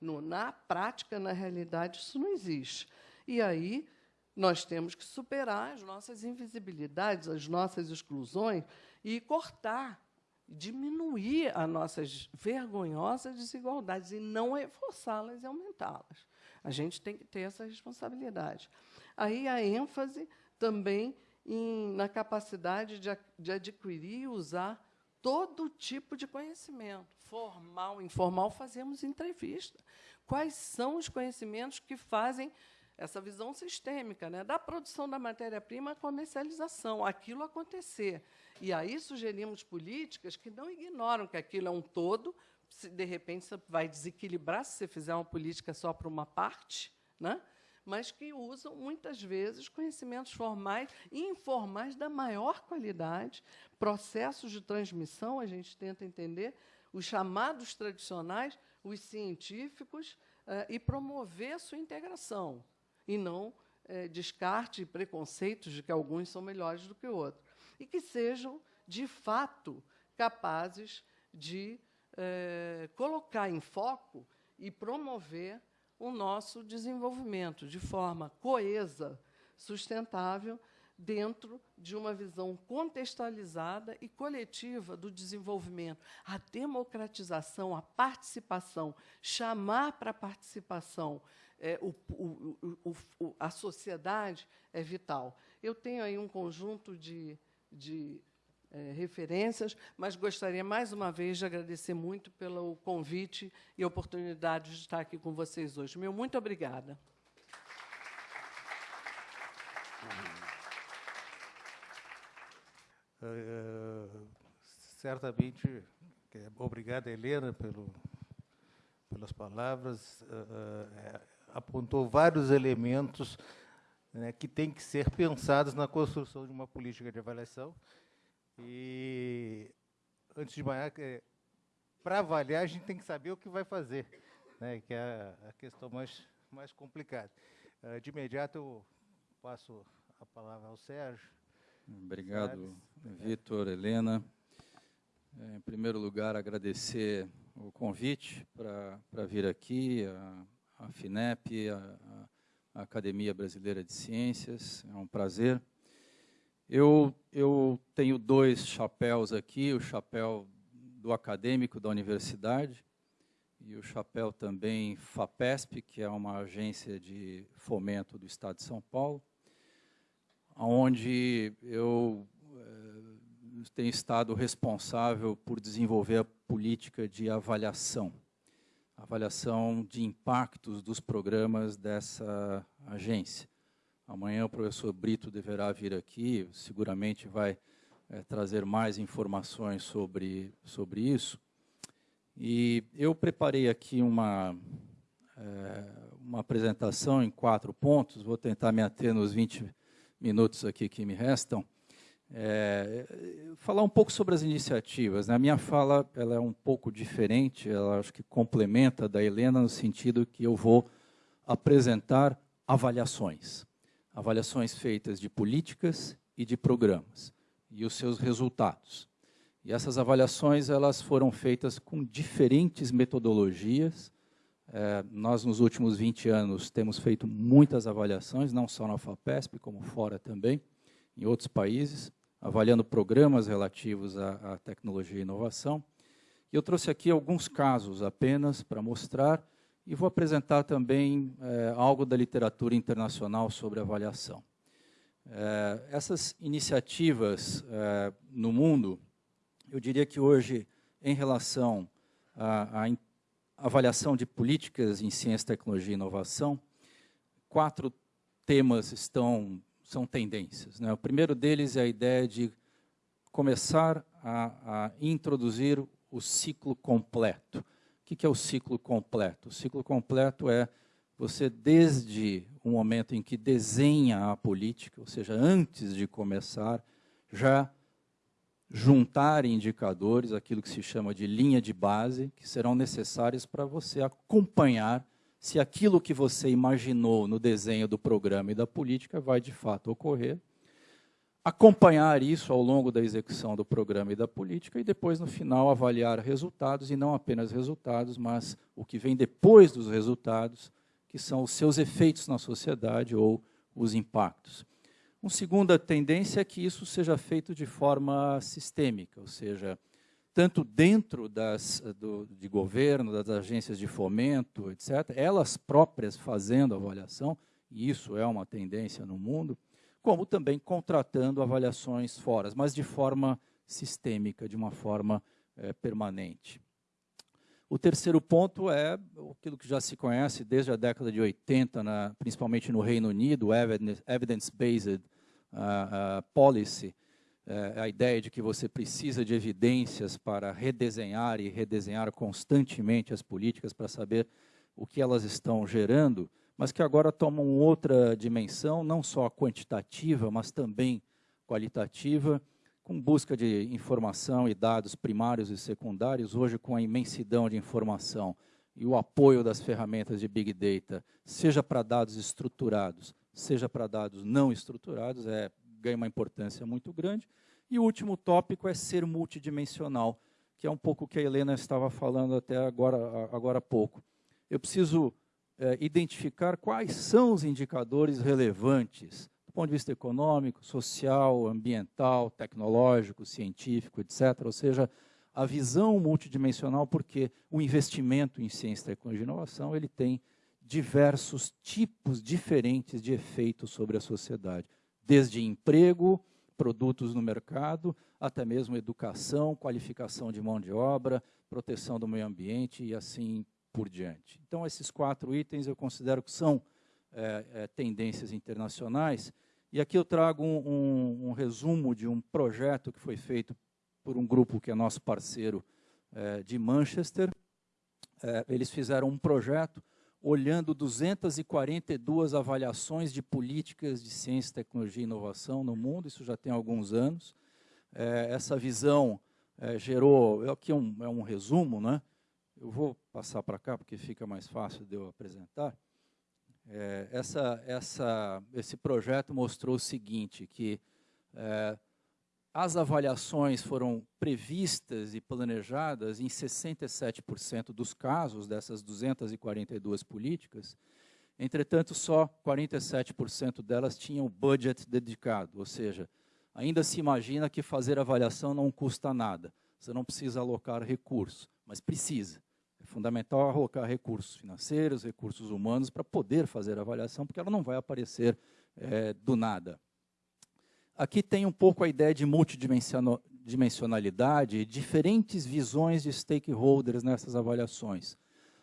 No, na prática, na realidade, isso não existe. E aí nós temos que superar as nossas invisibilidades, as nossas exclusões e cortar, diminuir as nossas vergonhosas desigualdades e não reforçá-las e aumentá-las. A gente tem que ter essa responsabilidade. Aí a ênfase também em, na capacidade de, de adquirir e usar todo tipo de conhecimento, formal, informal, fazemos entrevista. Quais são os conhecimentos que fazem essa visão sistêmica, né, da produção da matéria-prima à comercialização, aquilo acontecer. E aí sugerimos políticas que não ignoram que aquilo é um todo, se de repente você vai desequilibrar se você fizer uma política só para uma parte, né? Mas que usam, muitas vezes, conhecimentos formais e informais da maior qualidade, processos de transmissão, a gente tenta entender, os chamados tradicionais, os científicos, eh, e promover sua integração, e não eh, descarte preconceitos de que alguns são melhores do que outros. E que sejam, de fato, capazes de eh, colocar em foco e promover o nosso desenvolvimento de forma coesa, sustentável, dentro de uma visão contextualizada e coletiva do desenvolvimento. A democratização, a participação, chamar para a participação é, o, o, o, a sociedade é vital. Eu tenho aí um conjunto de, de é, referências, mas gostaria mais uma vez de agradecer muito pelo convite e oportunidade de estar aqui com vocês hoje. Meu muito obrigada. Uh, certamente, obrigada, Helena, pelo, pelas palavras. Uh, apontou vários elementos né, que têm que ser pensados na construção de uma política de avaliação e, antes de mais, é, para avaliar, a gente tem que saber o que vai fazer, né, que é a questão mais, mais complicada. Uh, de imediato, eu passo a palavra ao Sérgio. Obrigado, Vitor, Helena. É, em primeiro lugar, agradecer o convite para vir aqui, a, a FINEP, a, a Academia Brasileira de Ciências. É um prazer. Eu, eu tenho dois chapéus aqui, o chapéu do acadêmico da universidade e o chapéu também FAPESP, que é uma agência de fomento do Estado de São Paulo, onde eu eh, tenho estado responsável por desenvolver a política de avaliação, avaliação de impactos dos programas dessa agência. Amanhã o professor Brito deverá vir aqui, seguramente vai é, trazer mais informações sobre, sobre isso. E eu preparei aqui uma, é, uma apresentação em quatro pontos, vou tentar me ater nos 20 minutos aqui que me restam. É, falar um pouco sobre as iniciativas. Né? A minha fala ela é um pouco diferente, ela acho que complementa da Helena no sentido que eu vou apresentar avaliações avaliações feitas de políticas e de programas e os seus resultados. E essas avaliações elas foram feitas com diferentes metodologias. É, nós, nos últimos 20 anos, temos feito muitas avaliações, não só na FAPESP, como fora também, em outros países, avaliando programas relativos à, à tecnologia e inovação. E eu trouxe aqui alguns casos apenas para mostrar e vou apresentar também é, algo da literatura internacional sobre avaliação. É, essas iniciativas é, no mundo, eu diria que hoje, em relação à, avaliação de políticas em ciência, tecnologia e inovação, quatro temas estão são tendências. Né? O primeiro deles é a ideia de começar a, a introduzir o ciclo completo. O que é o ciclo completo? O ciclo completo é você, desde o momento em que desenha a política, ou seja, antes de começar, já juntar indicadores, aquilo que se chama de linha de base, que serão necessários para você acompanhar se aquilo que você imaginou no desenho do programa e da política vai de fato ocorrer acompanhar isso ao longo da execução do programa e da política e depois, no final, avaliar resultados, e não apenas resultados, mas o que vem depois dos resultados, que são os seus efeitos na sociedade ou os impactos. Uma segunda tendência é que isso seja feito de forma sistêmica, ou seja, tanto dentro das, do, de governo, das agências de fomento, etc., elas próprias fazendo avaliação, e isso é uma tendência no mundo, como também contratando avaliações fora, mas de forma sistêmica, de uma forma é, permanente. O terceiro ponto é aquilo que já se conhece desde a década de 80, na, principalmente no Reino Unido, evidence-based uh, uh, policy, uh, a ideia de que você precisa de evidências para redesenhar e redesenhar constantemente as políticas para saber o que elas estão gerando, mas que agora tomam outra dimensão, não só quantitativa, mas também qualitativa, com busca de informação e dados primários e secundários, hoje com a imensidão de informação e o apoio das ferramentas de Big Data, seja para dados estruturados, seja para dados não estruturados, é, ganha uma importância muito grande. E o último tópico é ser multidimensional, que é um pouco o que a Helena estava falando até agora, agora há pouco. Eu preciso é, identificar quais são os indicadores relevantes ponto de vista econômico, social, ambiental, tecnológico, científico, etc. Ou seja, a visão multidimensional, porque o investimento em ciência, tecnologia e inovação ele tem diversos tipos diferentes de efeitos sobre a sociedade, desde emprego, produtos no mercado, até mesmo educação, qualificação de mão de obra, proteção do meio ambiente e assim por diante. Então, esses quatro itens eu considero que são é, é, tendências internacionais e aqui eu trago um, um, um, resumo de um projeto que foi feito por um grupo que é nosso parceiro é, de Manchester. É, eles fizeram um projeto olhando 242 avaliações de políticas de ciência, tecnologia e inovação no mundo, isso já tem alguns anos. É, essa visão é, gerou, aqui é um, é um resumo, né? Eu vou passar para cá porque fica mais fácil de eu apresentar. É, essa, essa, esse projeto mostrou o seguinte, que é, as avaliações foram previstas e planejadas em 67% dos casos dessas 242 políticas, entretanto, só 47% delas tinham budget dedicado, ou seja, ainda se imagina que fazer avaliação não custa nada, você não precisa alocar recursos, mas precisa. É fundamental alocar recursos financeiros, recursos humanos para poder fazer a avaliação, porque ela não vai aparecer é, do nada. Aqui tem um pouco a ideia de multidimensionalidade diferentes visões de stakeholders nessas avaliações.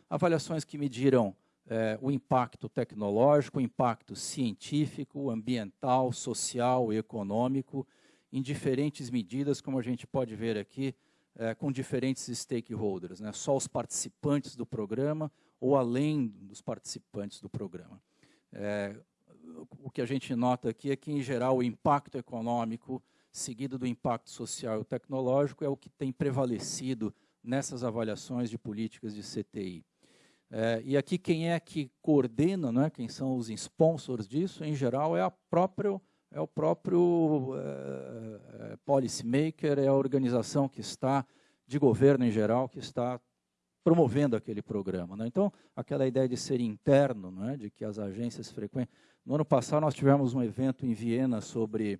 Avaliações que mediram é, o impacto tecnológico, o impacto científico, ambiental, social e econômico, em diferentes medidas, como a gente pode ver aqui, é, com diferentes stakeholders, né? só os participantes do programa ou além dos participantes do programa. É, o que a gente nota aqui é que, em geral, o impacto econômico, seguido do impacto social e tecnológico, é o que tem prevalecido nessas avaliações de políticas de CTI. É, e aqui quem é que coordena, né, quem são os sponsors disso, em geral, é a própria é o próprio é, policymaker, é a organização que está, de governo em geral, que está promovendo aquele programa. Né? Então, aquela ideia de ser interno, né, de que as agências frequentam. No ano passado, nós tivemos um evento em Viena sobre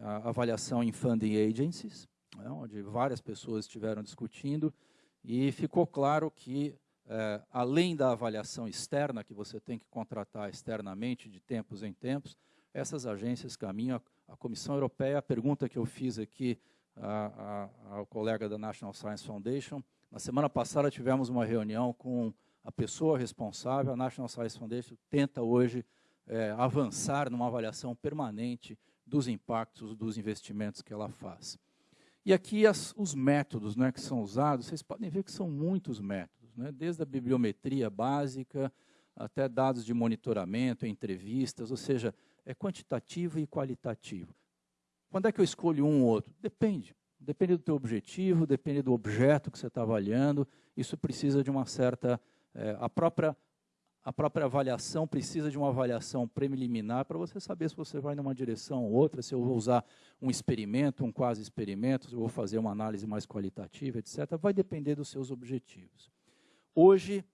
avaliação em funding agencies, né, onde várias pessoas estiveram discutindo, e ficou claro que, é, além da avaliação externa, que você tem que contratar externamente de tempos em tempos, essas agências caminham. A, Comissão Europeia, a pergunta que eu fiz aqui a, a, ao colega da National Science Foundation, na semana passada tivemos uma reunião com a pessoa responsável, a National Science Foundation tenta hoje é, avançar numa avaliação permanente dos impactos dos investimentos que ela faz. E aqui as, os métodos né, que são usados, vocês podem ver que são muitos métodos, né, desde a bibliometria básica até dados de monitoramento, entrevistas, ou seja, é quantitativo e qualitativo. Quando é que eu escolho um ou outro? Depende. Depende do teu objetivo, depende do objeto que você está avaliando. Isso precisa de uma certa... É, a, própria, a própria avaliação precisa de uma avaliação preliminar para você saber se você vai numa direção ou outra, se eu vou usar um experimento, um quase experimento, se eu vou fazer uma análise mais qualitativa, etc. Vai depender dos seus objetivos. Hoje,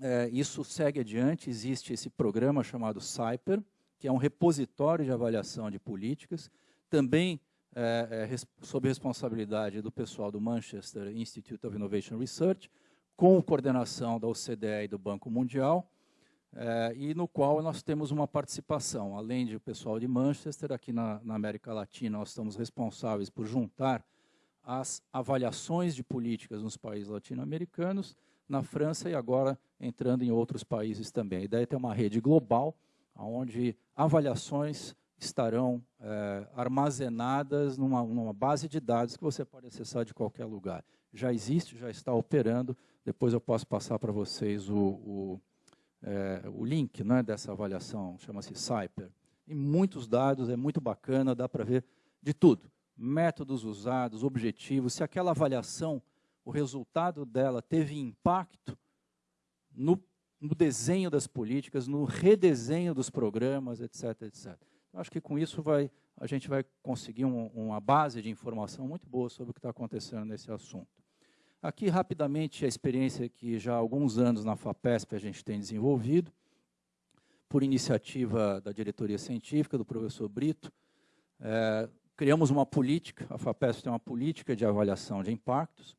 é, isso segue adiante, existe esse programa chamado CYPER, que é um repositório de avaliação de políticas, também é, é, sob responsabilidade do pessoal do Manchester Institute of Innovation Research, com coordenação da OCDE e do Banco Mundial, é, e no qual nós temos uma participação, além do pessoal de Manchester, aqui na, na América Latina nós estamos responsáveis por juntar as avaliações de políticas nos países latino-americanos, na França e agora entrando em outros países também. A ideia é ter uma rede global, onde avaliações estarão é, armazenadas numa, numa, base de dados que você pode acessar de qualquer lugar. Já existe, já está operando. Depois eu posso passar para vocês o, o, é, o link né, dessa avaliação, chama-se Cyper. E muitos dados, é muito bacana, dá para ver de tudo. Métodos usados, objetivos, se aquela avaliação, o resultado dela teve impacto no, no desenho das políticas, no redesenho dos programas, etc, etc. Acho que com isso vai, a gente vai conseguir um, uma base de informação muito boa sobre o que está acontecendo nesse assunto. Aqui, rapidamente, a experiência que já há alguns anos na FAPESP a gente tem desenvolvido, por iniciativa da diretoria científica, do professor Brito, é, criamos uma política, a FAPESP tem uma política de avaliação de impactos,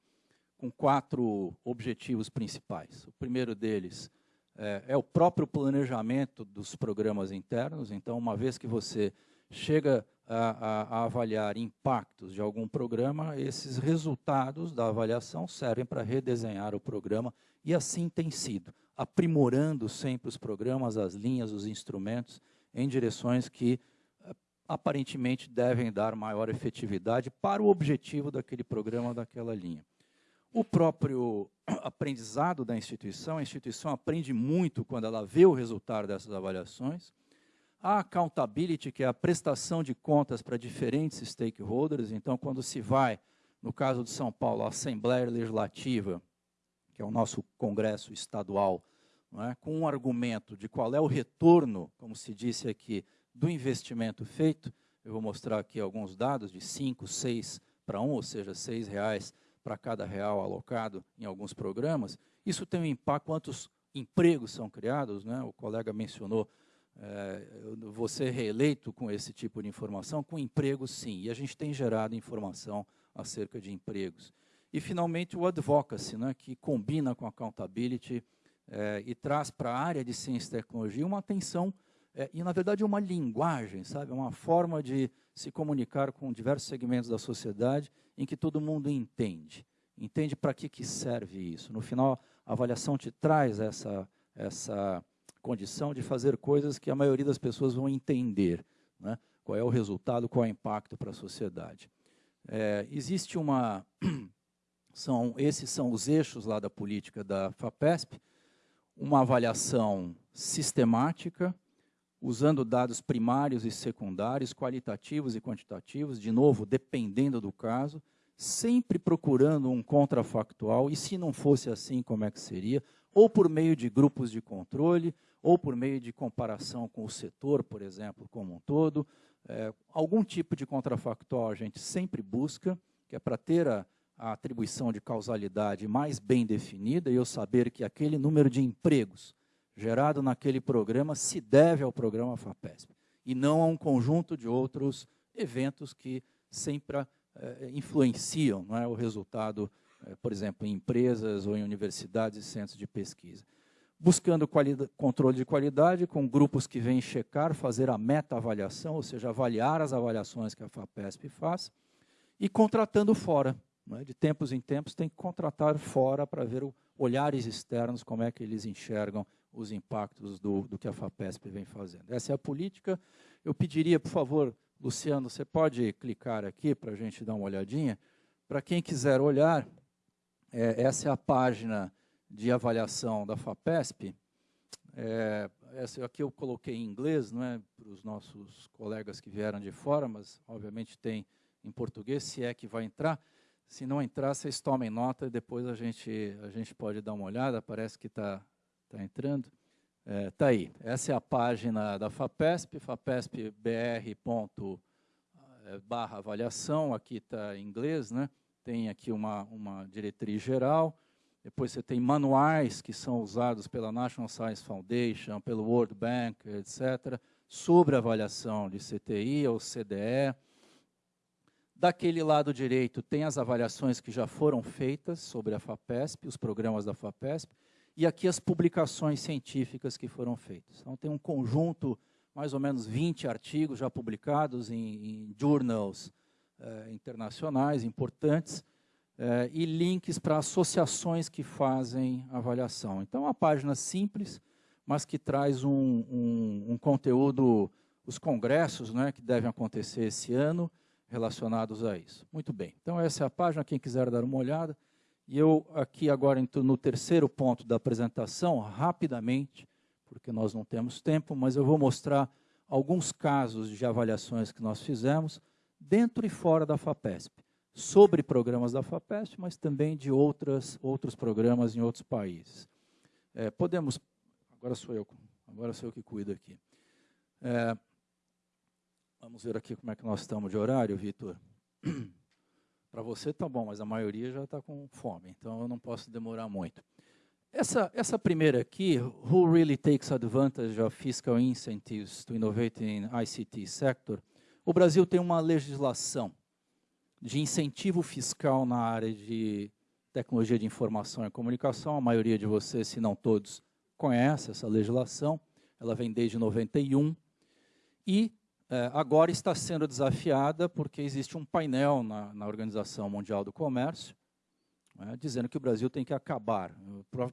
com quatro objetivos principais. O primeiro deles é, é, o próprio planejamento dos programas internos. Então, uma vez que você chega a, a, avaliar impactos de algum programa, esses resultados da avaliação servem para redesenhar o programa, e assim tem sido, aprimorando sempre os programas, as linhas, os instrumentos, em direções que eh, aparentemente devem dar maior efetividade para o objetivo daquele programa, daquela linha. O próprio aprendizado da instituição, a instituição aprende muito quando ela vê o resultado dessas avaliações. A accountability, que é a prestação de contas para diferentes stakeholders, então, quando se vai, no caso de São Paulo, à Assembleia Legislativa, que é o nosso congresso estadual, é? com um argumento de qual é o retorno, como se disse aqui, do investimento feito, eu vou mostrar aqui alguns dados de 5, 6 para 1, ou seja, 6 reais para cada real alocado em alguns programas, isso tem um impacto, quantos empregos são criados, né? o colega mencionou, é, você reeleito com esse tipo de informação, com empregos sim, e a gente tem gerado informação acerca de empregos. E, finalmente, o advocacy, né, que combina com accountability é, e traz para a área de ciência e tecnologia uma atenção é, e, na verdade, uma linguagem, sabe? uma forma de se comunicar com diversos segmentos da sociedade em que todo mundo entende. Entende para que, que serve isso. No final, a avaliação te traz essa, essa condição de fazer coisas que a maioria das pessoas vão entender. Né? Qual é o resultado, qual é o impacto para a sociedade. É, existe uma... São, esses são os eixos lá da política da FAPESP, uma avaliação sistemática, usando dados primários e secundários, qualitativos e quantitativos, de novo, dependendo do caso, sempre procurando um contrafactual, e se não fosse assim, como é que seria? Ou por meio de grupos de controle, ou por meio de comparação com o setor, por exemplo, como um todo. É, algum tipo de contrafactual a gente sempre busca, que é para ter a, a atribuição de causalidade mais bem definida e eu saber que aquele número de empregos gerado naquele programa se deve ao programa FAPESP e não a um conjunto de outros eventos que sempre eh, influenciam não é, o resultado, eh, por exemplo, em empresas ou em universidades e centros de pesquisa. Buscando controle de qualidade com grupos que vêm checar, fazer a meta-avaliação, ou seja, avaliar as avaliações que a FAPESP faz, e contratando fora. É? De tempos em tempos tem que contratar fora para ver o, olhares externos, como é que eles enxergam os impactos do, do que a FAPESP vem fazendo. Essa é a política. Eu pediria, por favor, Luciano, você pode clicar aqui para a gente dar uma olhadinha? Para quem quiser olhar, é, essa é a página de avaliação da FAPESP. É, essa aqui eu coloquei em inglês, não é para os nossos colegas que vieram de fora, mas obviamente tem em português, se é que vai entrar. Se não entrar, vocês tomem nota e depois a gente, a gente pode dar uma olhada. Parece que está Está entrando? Está é, tá aí. Essa é a página da FAPESP, fapespbr. É, barra avaliação, aqui está em inglês, né? tem aqui uma, uma diretriz geral, depois você tem manuais que são usados pela National Science Foundation, pelo World Bank, etc. sobre avaliação de CTI ou CDE. Daquele lado direito tem as avaliações que já foram feitas sobre a FAPESP, os programas da FAPESP, e aqui as publicações científicas que foram feitas. Então tem um conjunto, mais ou menos 20 artigos já publicados em, em journals eh, internacionais importantes, eh, e links para associações que fazem avaliação. Então, uma página simples, mas que traz um, um, um conteúdo, os congressos né, que devem acontecer esse ano, relacionados a isso. Muito bem, então essa é a página, quem quiser dar uma olhada. E eu aqui agora entro no terceiro ponto da apresentação, rapidamente, porque nós não temos tempo, mas eu vou mostrar alguns casos de avaliações que nós fizemos, dentro e fora da FAPESP, sobre programas da FAPESP, mas também de outras, outros programas em outros países. É, podemos Agora sou eu, agora sou eu que cuido aqui. É, vamos ver aqui como é que nós estamos de horário, Vitor. Para você tá bom, mas a maioria já está com fome, então eu não posso demorar muito. Essa, essa primeira aqui, Who Really Takes Advantage of Fiscal Incentives to Innovate in ICT Sector, o Brasil tem uma legislação de incentivo fiscal na área de tecnologia de informação e comunicação, a maioria de vocês, se não todos, conhece essa legislação, ela vem desde 91, e é, agora está sendo desafiada porque existe um painel na, na Organização Mundial do Comércio, né, dizendo que o Brasil tem que acabar.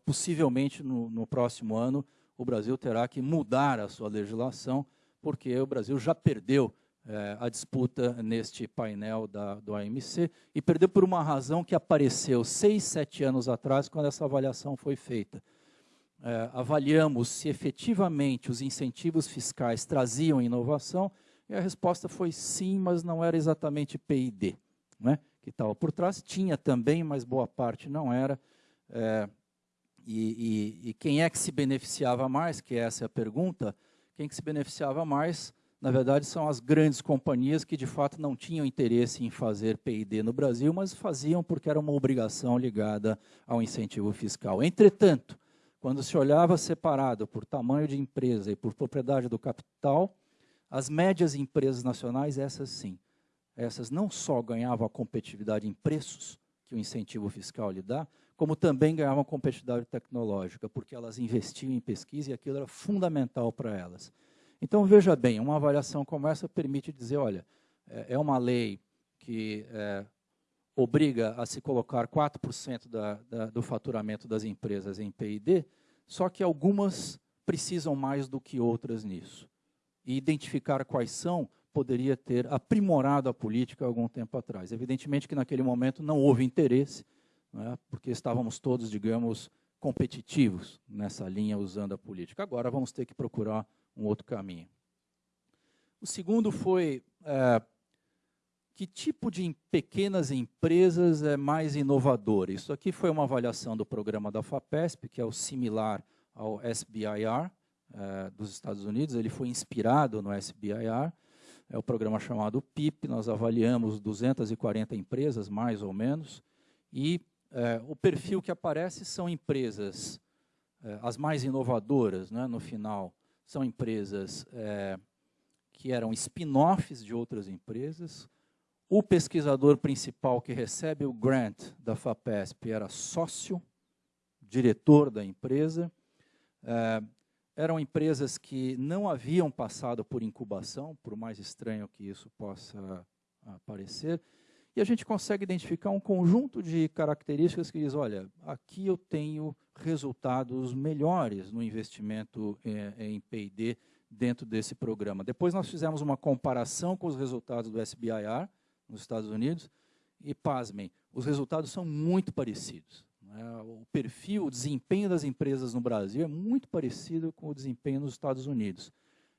Possivelmente, no, no próximo ano, o Brasil terá que mudar a sua legislação, porque o Brasil já perdeu é, a disputa neste painel da, do AMC, e perdeu por uma razão que apareceu seis, sete anos atrás, quando essa avaliação foi feita é, avaliamos se efetivamente os incentivos fiscais traziam inovação, e a resposta foi sim, mas não era exatamente PID, né, que estava por trás. Tinha também, mas boa parte não era. É, e, e, e, quem é que se beneficiava mais, que essa é a pergunta, quem que se beneficiava mais, na verdade, são as grandes companhias que, de fato, não tinham interesse em fazer PID no Brasil, mas faziam porque era uma obrigação ligada ao incentivo fiscal. Entretanto, quando se olhava separado por tamanho de empresa e por propriedade do capital, as médias empresas nacionais, essas sim, essas não só ganhavam a competitividade em preços, que o incentivo fiscal lhe dá, como também ganhavam competitividade tecnológica, porque elas investiam em pesquisa e aquilo era fundamental para elas. Então, veja bem, uma avaliação como essa permite dizer, olha, é, é uma lei que é, obriga a se colocar 4% da, da, do faturamento das empresas em PID, só que algumas precisam mais do que outras nisso. E identificar quais são poderia ter aprimorado a política algum tempo atrás. Evidentemente que naquele momento não houve interesse, é? porque estávamos todos, digamos, competitivos nessa linha usando a política. Agora vamos ter que procurar um outro caminho. O segundo foi é, que tipo de pequenas empresas é mais inovador? Isso aqui foi uma avaliação do programa da FAPESP, que é o similar ao SBIR é, dos Estados Unidos. Ele foi inspirado no SBIR, é o programa chamado PIP. Nós avaliamos 240 empresas, mais ou menos, e é, o perfil que aparece são empresas, é, as mais inovadoras, né, no final, são empresas que eram spin-offs de outras empresas, o pesquisador principal que recebe o grant da FAPESP era sócio, diretor da empresa. Eram empresas que não haviam passado por incubação, por mais estranho que isso possa parecer, e a gente consegue identificar um conjunto de características que diz, olha, aqui eu tenho resultados melhores no investimento é, em P&D dentro desse programa. Depois nós fizemos uma comparação com os resultados do SBIR, nos Estados Unidos, e pasmem, os resultados são muito parecidos. Né? O perfil, o desempenho das empresas no Brasil é muito parecido com o desempenho nos Estados Unidos,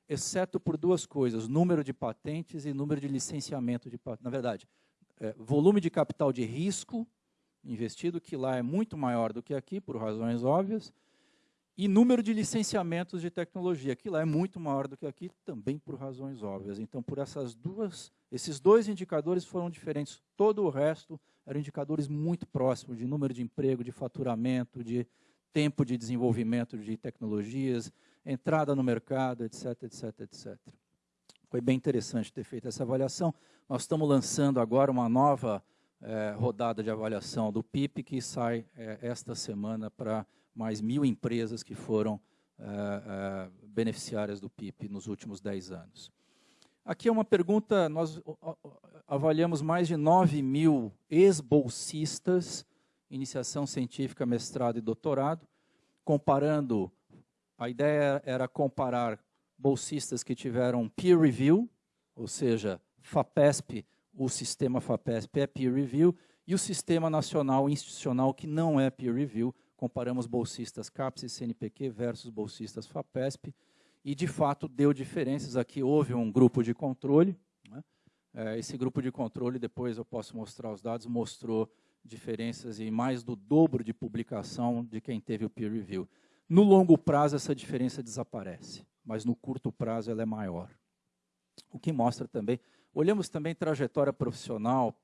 exceto por duas coisas, número de patentes e número de licenciamento de patentes. Na verdade, é, volume de capital de risco investido, que lá é muito maior do que aqui, por razões óbvias, e número de licenciamentos de tecnologia, que lá é muito maior do que aqui, também por razões óbvias. Então, por essas duas, esses dois indicadores foram diferentes. Todo o resto eram indicadores muito próximos de número de emprego, de faturamento, de tempo de desenvolvimento de tecnologias, entrada no mercado, etc, etc, etc. Foi bem interessante ter feito essa avaliação. Nós estamos lançando agora uma nova é, rodada de avaliação do PIP, que sai é, esta semana para mais mil empresas que foram é, beneficiárias do PIP nos últimos 10 anos. Aqui é uma pergunta, nós avaliamos mais de 9 mil ex-bolsistas, iniciação científica, mestrado e doutorado, comparando, a ideia era comparar bolsistas que tiveram peer review, ou seja, FAPESP, o sistema FAPESP é peer review, e o sistema nacional institucional que não é peer review, comparamos bolsistas CAPES e CNPq versus bolsistas FAPESP, e de fato deu diferenças. Aqui houve um grupo de controle, né? É, esse grupo de controle, depois eu posso mostrar os dados, mostrou diferenças em mais do dobro de publicação de quem teve o peer review. No longo prazo, essa diferença desaparece, mas no curto prazo ela é maior. O que mostra também, olhamos também trajetória profissional,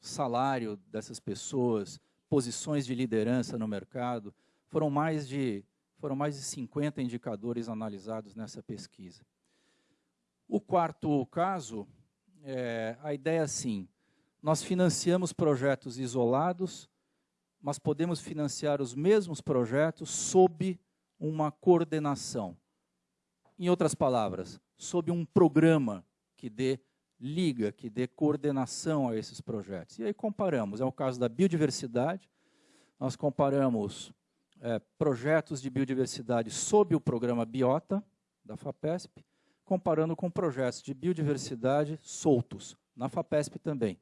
salário dessas pessoas, posições de liderança no mercado, foram mais de foram mais de 50 indicadores analisados nessa pesquisa. O quarto caso, é, a ideia é assim, nós financiamos projetos isolados, mas podemos financiar os mesmos projetos sob uma coordenação. Em outras palavras, sob um programa que dê liga, que dê coordenação a esses projetos. E aí comparamos, é o caso da biodiversidade, nós comparamos é, projetos de biodiversidade sob o programa Biota, da FAPESP, comparando com projetos de biodiversidade soltos, na FAPESP também.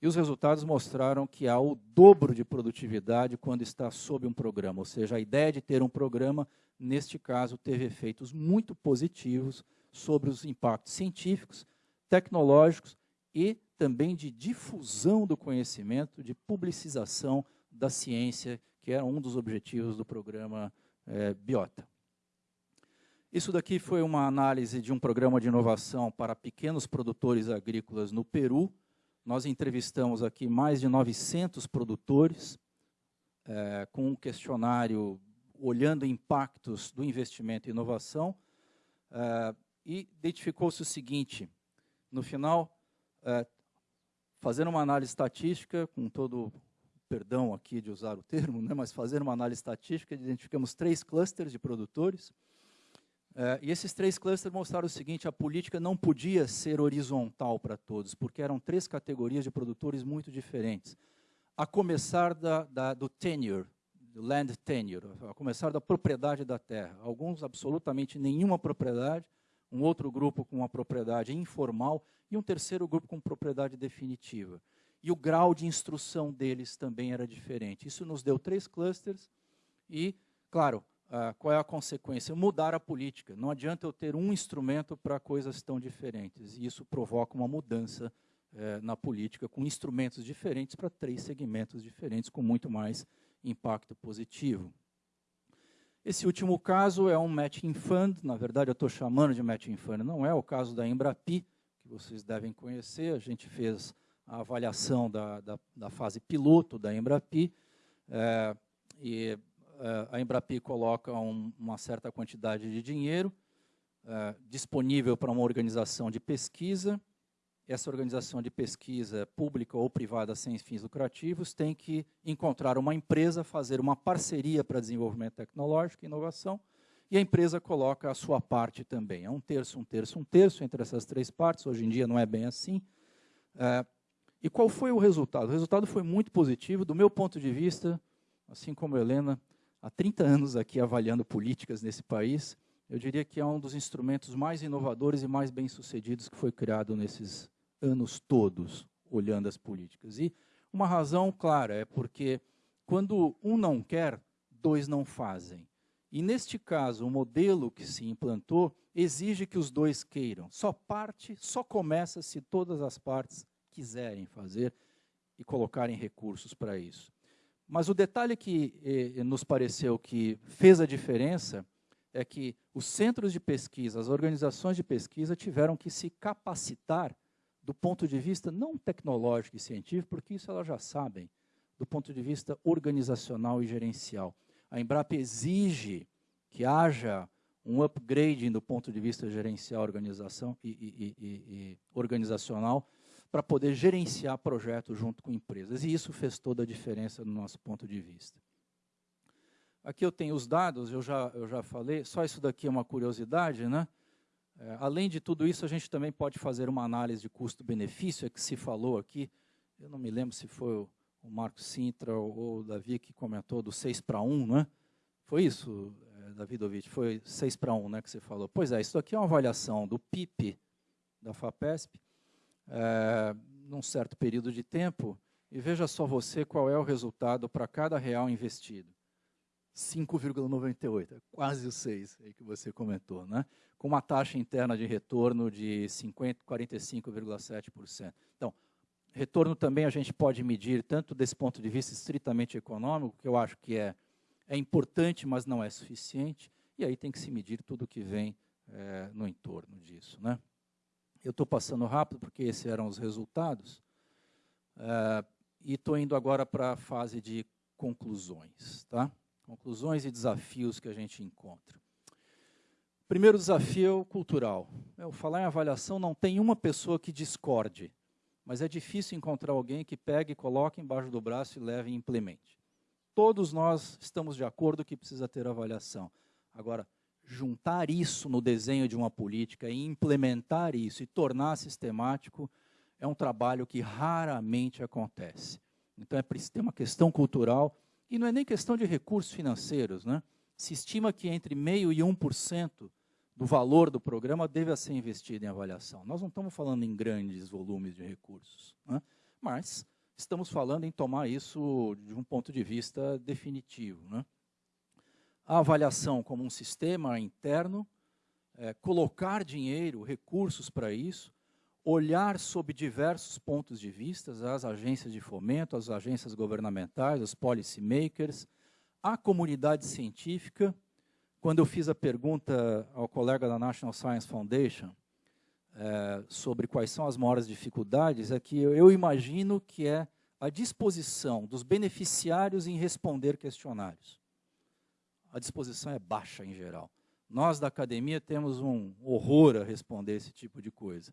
E os resultados mostraram que há o dobro de produtividade quando está sob um programa, ou seja, a ideia de ter um programa, neste caso, teve efeitos muito positivos sobre os impactos científicos, tecnológicos e também de difusão do conhecimento, de publicização da ciência que era um dos objetivos do programa é, Biota. Isso daqui foi uma análise de um programa de inovação para pequenos produtores agrícolas no Peru. Nós entrevistamos aqui mais de 900 produtores, é, com um questionário olhando impactos do investimento em inovação, é, e identificou-se o seguinte, no final, é, uma análise estatística, com todo perdão aqui de usar o termo, né, mas fazendo uma análise estatística, identificamos três clusters de produtores, é, e esses três clusters mostraram o seguinte, a política não podia ser horizontal para todos, porque eram três categorias de produtores muito diferentes. A começar da, da, do tenure, do land tenure, a começar da propriedade da terra. Alguns absolutamente nenhuma propriedade, um outro grupo com uma propriedade informal e um terceiro grupo com propriedade definitiva e o grau de instrução deles também era diferente. Isso nos deu três clusters e, claro, uh, qual é a consequência? Mudar a política. Não adianta eu ter um instrumento para coisas tão diferentes. E isso provoca uma mudança uh, na política, com instrumentos diferentes para três segmentos diferentes, com muito mais impacto positivo. Esse último caso é um matching fund, na verdade eu estou chamando de matching fund, não é o caso da Embrapi, que vocês devem conhecer, a gente fez a avaliação da, da, da fase piloto da Embrapi, é, e é, a Embrapi coloca um, uma certa quantidade de dinheiro é, disponível para uma organização de pesquisa, essa organização de pesquisa pública ou privada sem fins lucrativos tem que encontrar uma empresa, fazer uma parceria para desenvolvimento tecnológico e inovação, e a empresa coloca a sua parte também. É um terço, um terço, um terço entre essas três partes, hoje em dia não é bem assim. É, e qual foi o resultado? O resultado foi muito positivo, do meu ponto de vista, assim como a Helena, há 30 anos aqui avaliando políticas nesse país, eu diria que é um dos instrumentos mais inovadores e mais bem-sucedidos que foi criado nesses anos todos, olhando as políticas. E uma razão clara é porque quando um não quer, dois não fazem. E neste caso, o modelo que se implantou exige que os dois queiram. Só parte, só começa se todas as partes quiserem fazer e colocarem recursos para isso. Mas o detalhe que eh, nos pareceu que fez a diferença é que os centros de pesquisa, as organizações de pesquisa tiveram que se capacitar do ponto de vista não tecnológico e científico, porque isso elas já sabem, do ponto de vista organizacional e gerencial. A Embrapa exige que haja um upgrading do ponto de vista gerencial organização e, e, e, e organizacional para poder gerenciar projetos junto com empresas. E isso fez toda a diferença no nosso ponto de vista. Aqui eu tenho os dados, eu já, eu já falei, só isso daqui é uma curiosidade, né? É, além de tudo isso, a gente também pode fazer uma análise de custo-benefício, é que se falou aqui, eu não me lembro se foi o, o Marcos Sintra ou, o Davi que comentou do 6 para 1, né? Foi isso, é, Davidovich, foi 6 para 1 né, que você falou. Pois é, isso aqui é uma avaliação do PIB da FAPESP, é, num certo período de tempo, e veja só você qual é o resultado para cada real investido. 5,98, quase o 6 aí que você comentou, né? com uma taxa interna de retorno de 45,7%. Então, retorno também a gente pode medir tanto desse ponto de vista estritamente econômico, que eu acho que é, é importante, mas não é suficiente, e aí tem que se medir tudo que vem é, no entorno disso. Né? Eu estou passando rápido, porque esses eram os resultados, é, e estou indo agora para a fase de conclusões. Tá? Conclusões e desafios que a gente encontra. Primeiro desafio cultural. Eu falar em avaliação não tem uma pessoa que discorde, mas é difícil encontrar alguém que pegue, coloque embaixo do braço e leve e implemente. Todos nós estamos de acordo que precisa ter avaliação. Agora, juntar isso no desenho de uma política e implementar isso e tornar sistemático é um trabalho que raramente acontece. Então é ter uma questão cultural e não é nem questão de recursos financeiros, né? Se estima que entre meio e 1% do valor do programa deve ser investido em avaliação. Nós não estamos falando em grandes volumes de recursos, né? mas estamos falando em tomar isso de um ponto de vista definitivo. Né? A avaliação como um sistema interno, é, colocar dinheiro, recursos para isso, olhar sob diversos pontos de vista, as agências de fomento, as agências governamentais, os policy makers, a comunidade científica. Quando eu fiz a pergunta ao colega da National Science Foundation é, sobre quais são as maiores dificuldades, é que eu imagino que é a disposição dos beneficiários em responder questionários. A disposição é baixa em geral. Nós da academia temos um horror a responder esse tipo de coisa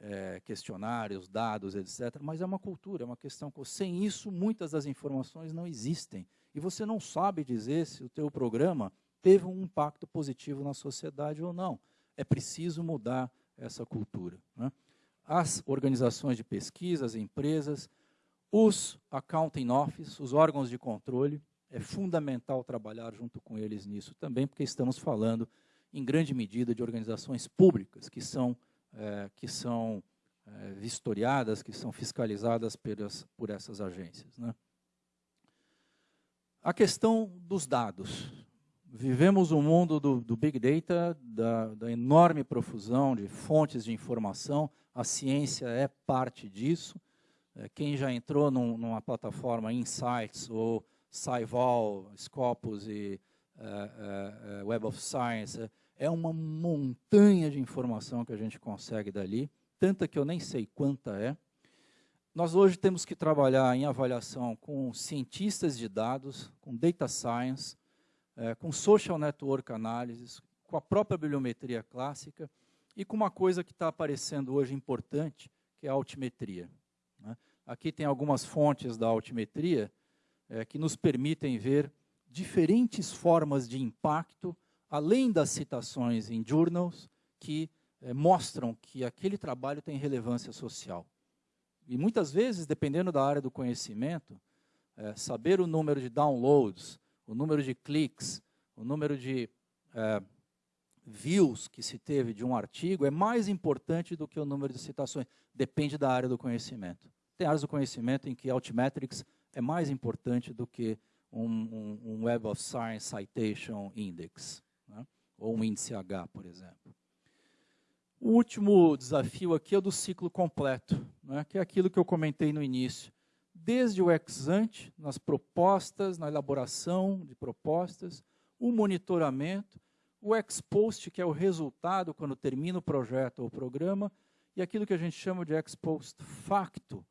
é, questionários, dados, etc. Mas é uma cultura, é uma questão. Sem isso, muitas das informações não existem. E você não sabe dizer se o teu programa teve um impacto positivo na sociedade ou não. É preciso mudar essa cultura. Né? As organizações de pesquisa, as empresas, os accounting office, os órgãos de controle, é fundamental trabalhar junto com eles nisso também, porque estamos falando, em grande medida, de organizações públicas que são é, que são é, vistoriadas, que são fiscalizadas pelas, por essas agências. Né? A questão dos dados. Vivemos um mundo do, do Big Data, da, da, enorme profusão de fontes de informação, a ciência é parte disso. É, quem já entrou num, numa plataforma Insights ou SciVal, Scopus e uh, uh, Web of Science, é uma montanha de informação que a gente consegue dali, tanta que eu nem sei quanta é. Nós hoje temos que trabalhar em avaliação com cientistas de dados, com data science, é, com social network analysis, com a própria bibliometria clássica e com uma coisa que está aparecendo hoje importante, que é a altimetria. Né? Aqui tem algumas fontes da altimetria é, que nos permitem ver diferentes formas de impacto além das citações em journals que eh, mostram que aquele trabalho tem relevância social. E muitas vezes, dependendo da área do conhecimento, eh, saber o número de downloads, o número de cliques, o número de eh, views que se teve de um artigo é mais importante do que o número de citações. Depende da área do conhecimento. Tem áreas do conhecimento em que Altmetrics é mais importante do que um, um, um Web of Science Citation Index né? ou um índice H, por exemplo. O último desafio aqui é o do ciclo completo, né? que é aquilo que eu comentei no início. Desde o ex ante, nas propostas, na elaboração de propostas, o monitoramento, o ex post, que é o resultado quando termina o projeto ou o programa, e aquilo que a gente chama de ex post facto,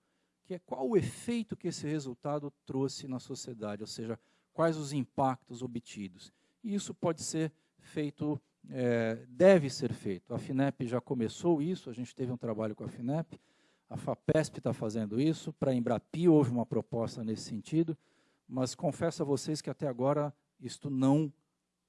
que é qual o efeito que esse resultado trouxe na sociedade, ou seja, quais os impactos obtidos. E isso pode ser feito é, deve ser feito. A FINEP já começou isso, a gente teve um trabalho com a FINEP, a FAPESP está fazendo isso, para a Embrapi houve uma proposta nesse sentido, mas confesso a vocês que até agora isto não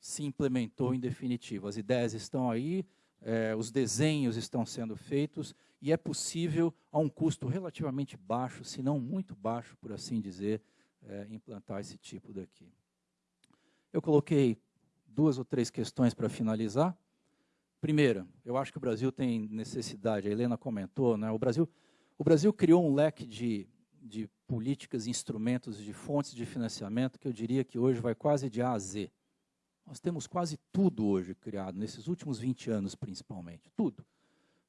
se implementou em definitivo. As ideias estão aí, é, os desenhos estão sendo feitos, e é possível, a um custo relativamente baixo, se não muito baixo, por assim dizer, é, implantar esse tipo daqui. Eu coloquei duas ou três questões para finalizar. Primeira, eu acho que o Brasil tem necessidade, a Helena comentou, né, o, Brasil, o Brasil criou um leque de, de políticas, instrumentos, de fontes de financiamento que eu diria que hoje vai quase de A a Z. Nós temos quase tudo hoje criado, nesses últimos 20 anos principalmente, tudo.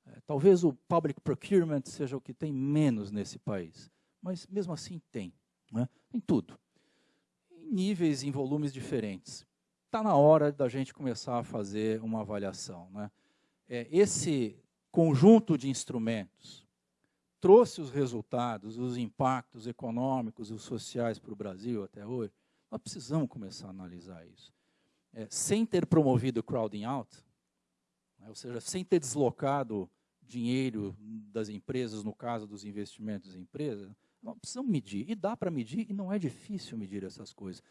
É, talvez o public procurement seja o que tem menos nesse país, mas mesmo assim tem. Né? Tem tudo. Em níveis, em volumes diferentes. Está na hora da gente começar a fazer uma avaliação. Né? É, esse conjunto de instrumentos trouxe os resultados, os impactos econômicos e sociais para o Brasil até hoje. Nós precisamos começar a analisar isso. É, sem ter promovido o crowding out, né, ou seja, sem ter deslocado dinheiro das empresas, no caso dos investimentos em empresas, nós precisamos medir. E dá para medir, e não é difícil medir essas coisas.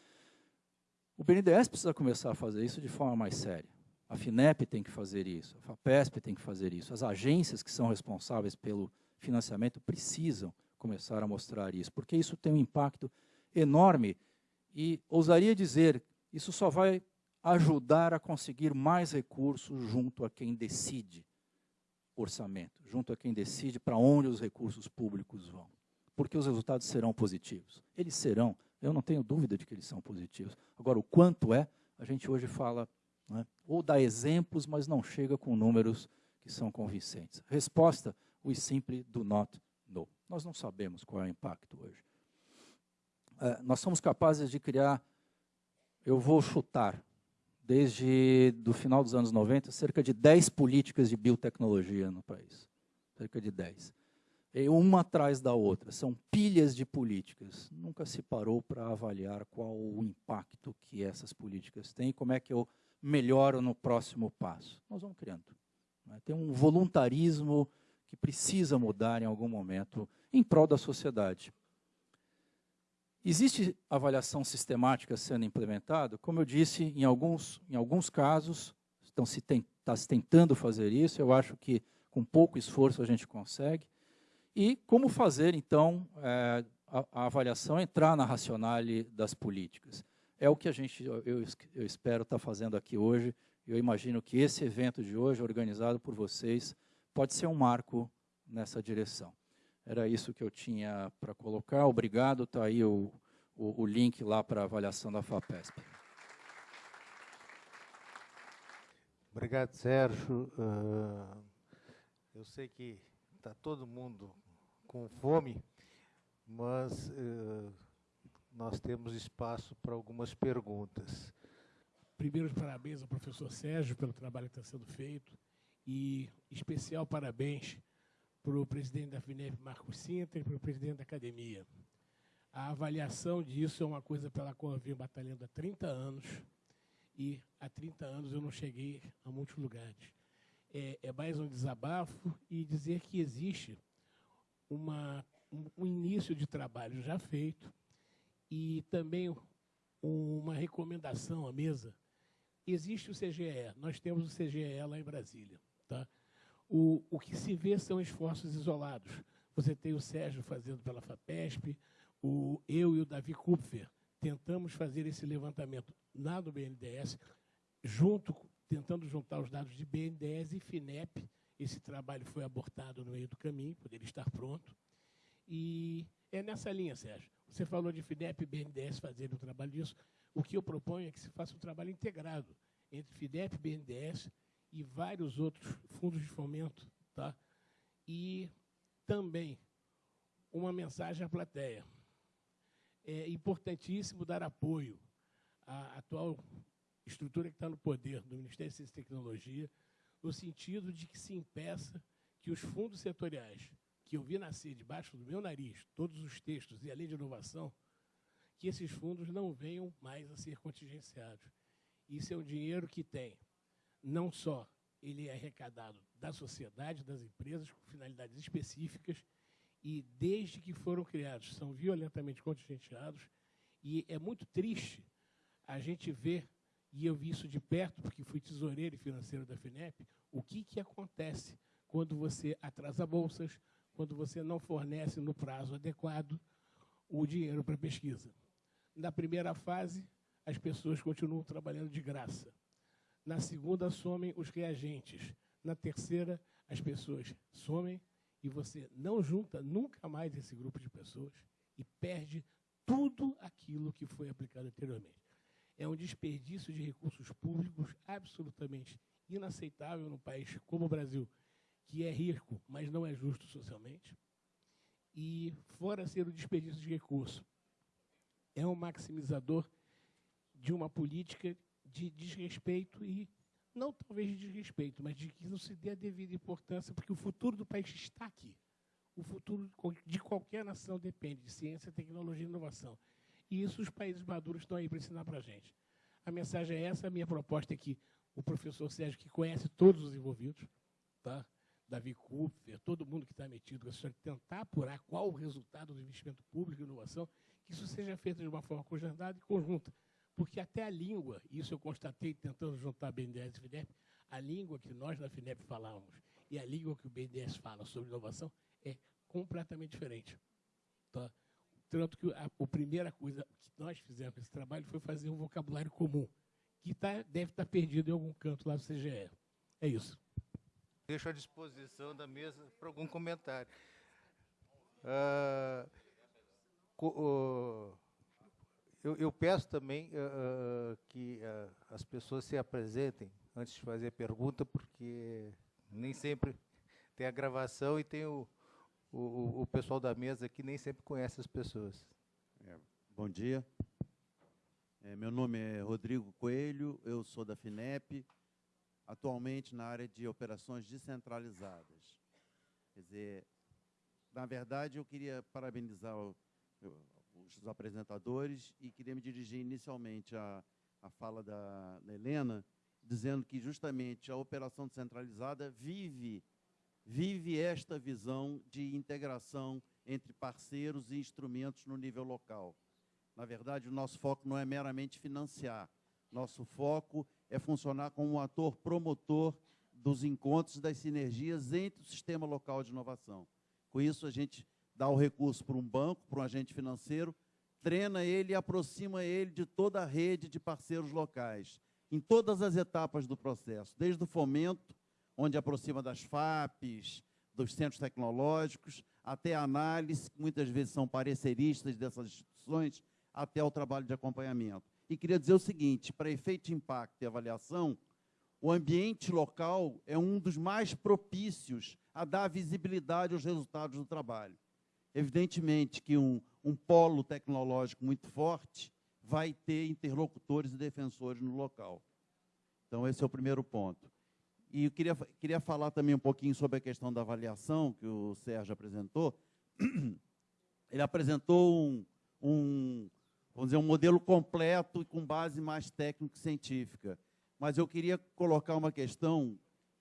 O BNDES precisa começar a fazer isso de forma mais séria. A FINEP tem que fazer isso, a FAPESP tem que fazer isso. As agências que são responsáveis pelo financiamento precisam começar a mostrar isso, porque isso tem um impacto enorme e ousaria dizer, isso só vai ajudar a conseguir mais recursos junto a quem decide orçamento, junto a quem decide para onde os recursos públicos vão porque os resultados serão positivos. Eles serão, eu não tenho dúvida de que eles são positivos. Agora, o quanto é, a gente hoje fala, é? ou dá exemplos, mas não chega com números que são convincentes. Resposta, we simply do not know. Nós não sabemos qual é o impacto hoje. É, nós somos capazes de criar, eu vou chutar, desde do final dos anos 90, cerca de 10 políticas de biotecnologia no país. Cerca de 10 uma atrás da outra, são pilhas de políticas. Nunca se parou para avaliar qual o impacto que essas políticas têm como é que eu melhoro no próximo passo. Nós vamos criando. Né? Tem um voluntarismo que precisa mudar em algum momento em prol da sociedade. Existe avaliação sistemática sendo implementada? Como eu disse, em alguns, em alguns casos, estão se está se tentando fazer isso, eu acho que com pouco esforço a gente consegue. E como fazer, então, é, a, a, avaliação entrar na racionale das políticas. É o que a gente, eu, eu espero estar fazendo aqui hoje. Eu imagino que esse evento de hoje, organizado por vocês, pode ser um marco nessa direção. Era isso que eu tinha para colocar. Obrigado. Está aí o, o, o link lá para a avaliação da FAPESP. Obrigado, Sérgio. Uh, eu sei que está todo mundo com fome, mas uh, nós temos espaço para algumas perguntas. Primeiro, parabéns ao professor Sérgio pelo trabalho que está sendo feito e especial parabéns para o presidente da FINEP, Marcos Sintra, e para o presidente da academia. A avaliação disso é uma coisa pela qual eu venho batalhando há 30 anos e há 30 anos eu não cheguei a muitos lugares é, é mais um desabafo e dizer que existe uma, um, início de trabalho já feito e também uma recomendação à mesa. Existe o CGE, nós temos o CGE lá em Brasília. Tá? O, o que se vê são esforços isolados. Você tem o Sérgio fazendo pela FAPESP, o, eu e o Davi Kupfer tentamos fazer esse levantamento lá do BNDES, junto tentando juntar os dados de BNDES e FINEP. Esse trabalho foi abortado no meio do caminho, poderia estar pronto. E é nessa linha, Sérgio. Você falou de FINEP e BNDES fazerem o trabalho disso. O que eu proponho é que se faça um trabalho integrado entre FINEP, BNDES e vários outros fundos de fomento. Tá? E também uma mensagem à plateia. É importantíssimo dar apoio à atual estrutura que está no poder do Ministério de Ciência e Tecnologia, no sentido de que se impeça que os fundos setoriais, que eu vi nascer debaixo do meu nariz, todos os textos e a lei de inovação, que esses fundos não venham mais a ser contingenciados. Isso é um dinheiro que tem não só ele é arrecadado da sociedade, das empresas, com finalidades específicas, e desde que foram criados, são violentamente contingenciados, e é muito triste a gente ver, e eu vi isso de perto, porque fui tesoureiro e financeiro da FINEP, o que, que acontece quando você atrasa bolsas, quando você não fornece no prazo adequado o dinheiro para pesquisa. Na primeira fase, as pessoas continuam trabalhando de graça. Na segunda, somem os reagentes. Na terceira, as pessoas somem e você não junta nunca mais esse grupo de pessoas e perde tudo aquilo que foi aplicado anteriormente. É um desperdício de recursos públicos absolutamente inaceitável num país como o Brasil, que é rico, mas não é justo socialmente. E, fora ser o desperdício de recurso, é um maximizador de uma política de desrespeito e não talvez de desrespeito, mas de que não se dê a devida importância, porque o futuro do país está aqui. O futuro de qualquer nação depende de ciência, tecnologia e inovação. E isso os países maduros estão aí para ensinar para a gente. A mensagem é essa, a minha proposta é que o professor Sérgio, que conhece todos os envolvidos, tá? Davi Kupfer, todo mundo que está metido com essa tentar apurar qual o resultado do investimento público e inovação, que isso seja feito de uma forma coordenada e conjunta. Porque até a língua, isso eu constatei tentando juntar a BNDES e FINEP, a língua que nós na FINEP falamos e a língua que o BNDES fala sobre inovação é completamente diferente. Tá? Tanto que a, a primeira coisa que nós fizemos esse trabalho foi fazer um vocabulário comum, que tá, deve estar tá perdido em algum canto lá do CGE. É isso. Deixo à disposição da mesa para algum comentário. Uh, uh, eu, eu, peço também uh, que as pessoas se apresentem antes de fazer a pergunta, porque nem sempre tem a gravação e tem o, o, o pessoal da mesa que nem sempre conhece as pessoas. É, bom dia. É, meu nome é Rodrigo Coelho, eu sou da FINEP, atualmente na área de operações descentralizadas. Quer dizer, na verdade, eu queria parabenizar o, os apresentadores e queria me dirigir inicialmente à, à fala da, da Helena, dizendo que justamente a operação descentralizada vive vive esta visão de integração entre parceiros e instrumentos no nível local. Na verdade, o nosso foco não é meramente financiar. Nosso foco é funcionar como um ator promotor dos encontros das sinergias entre o sistema local de inovação. Com isso, a gente dá o recurso para um banco, para um agente financeiro, treina ele e aproxima ele de toda a rede de parceiros locais, em todas as etapas do processo, desde o fomento, onde aproxima das FAPs, dos centros tecnológicos, até a análise, que muitas vezes são pareceristas dessas instituições, até o trabalho de acompanhamento. E queria dizer o seguinte, para efeito de impacto e avaliação, o ambiente local é um dos mais propícios a dar visibilidade aos resultados do trabalho. Evidentemente que um, um polo tecnológico muito forte vai ter interlocutores e defensores no local. Então, esse é o primeiro ponto. E eu queria, queria falar também um pouquinho sobre a questão da avaliação que o Sérgio apresentou. Ele apresentou um, um, vamos dizer, um modelo completo e com base mais técnico-científica. Mas eu queria colocar uma questão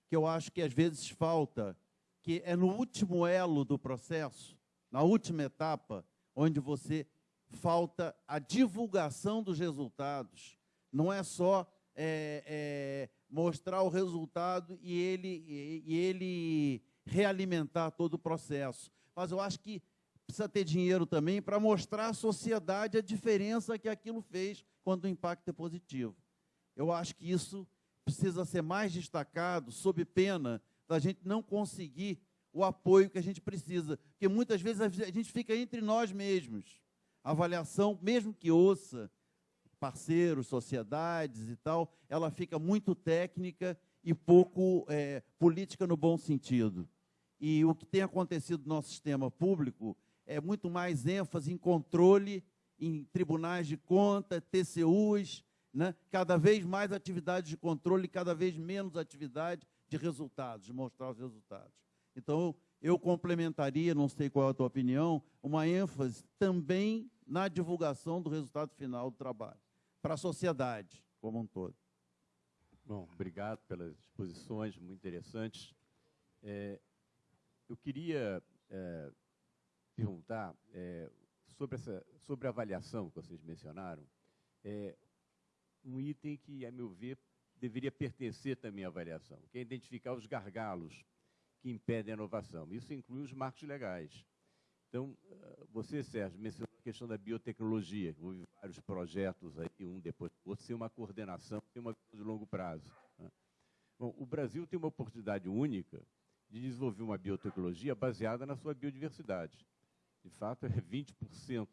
que eu acho que às vezes falta, que é no último elo do processo, na última etapa, onde você falta a divulgação dos resultados. Não é só é, é, mostrar o resultado e ele, e, ele realimentar todo o processo. Mas eu acho que precisa ter dinheiro também para mostrar à sociedade a diferença que aquilo fez quando o impacto é positivo. Eu acho que isso precisa ser mais destacado, sob pena da gente não conseguir o apoio que a gente precisa. Porque muitas vezes a gente fica entre nós mesmos. A avaliação, mesmo que ouça parceiros, sociedades e tal, ela fica muito técnica e pouco é, política no bom sentido. E o que tem acontecido no nosso sistema público é muito mais ênfase em controle, em tribunais de conta, TCUs, né? cada vez mais atividades de controle, cada vez menos atividade de resultados, de mostrar os resultados. Então, eu complementaria, não sei qual é a tua opinião, uma ênfase também na divulgação do resultado final do trabalho, para a sociedade como um todo. Bom, obrigado pelas exposições, muito interessantes. É, eu queria é, perguntar é, sobre, essa, sobre a avaliação que vocês mencionaram. É, um item que, a meu ver, deveria pertencer também à avaliação, que é identificar os gargalos que impedem a inovação. Isso inclui os marcos legais. Então, ah, você, Sérgio, mencionou questão da biotecnologia. Houve vários projetos aí, um depois do outro, sem uma coordenação, sem uma visão de longo prazo. Né? Bom, o Brasil tem uma oportunidade única de desenvolver uma biotecnologia baseada na sua biodiversidade. De fato, é 20%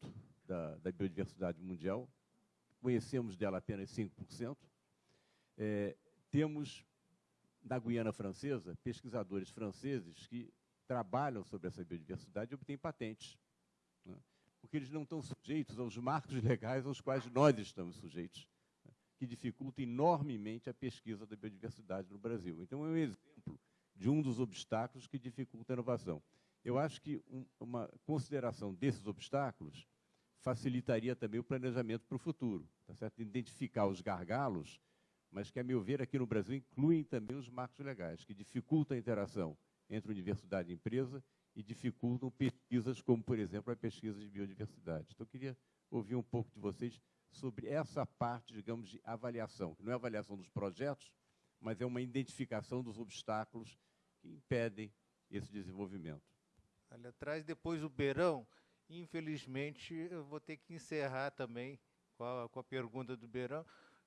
da, da biodiversidade mundial. Conhecemos dela apenas 5%. É, temos, na Guiana Francesa, pesquisadores franceses que trabalham sobre essa biodiversidade e obtêm patentes. Porque eles não estão sujeitos aos marcos legais aos quais nós estamos sujeitos, né? que dificultam enormemente a pesquisa da biodiversidade no Brasil. Então, é um exemplo de um dos obstáculos que dificulta a inovação. Eu acho que um, uma consideração desses obstáculos facilitaria também o planejamento para o futuro, tá certo? Identificar os gargalos mas que, a meu ver, aqui no Brasil incluem também os marcos legais, que dificultam a interação entre universidade e empresa e dificultam pesquisas como, por exemplo, a pesquisa de biodiversidade. Então, eu queria ouvir um pouco de vocês sobre essa parte, digamos, de avaliação, que não é avaliação dos projetos, mas é uma identificação dos obstáculos que impedem esse desenvolvimento. Ali atrás, depois o Beirão, infelizmente, eu vou ter que encerrar também com a, com a pergunta do Beirão,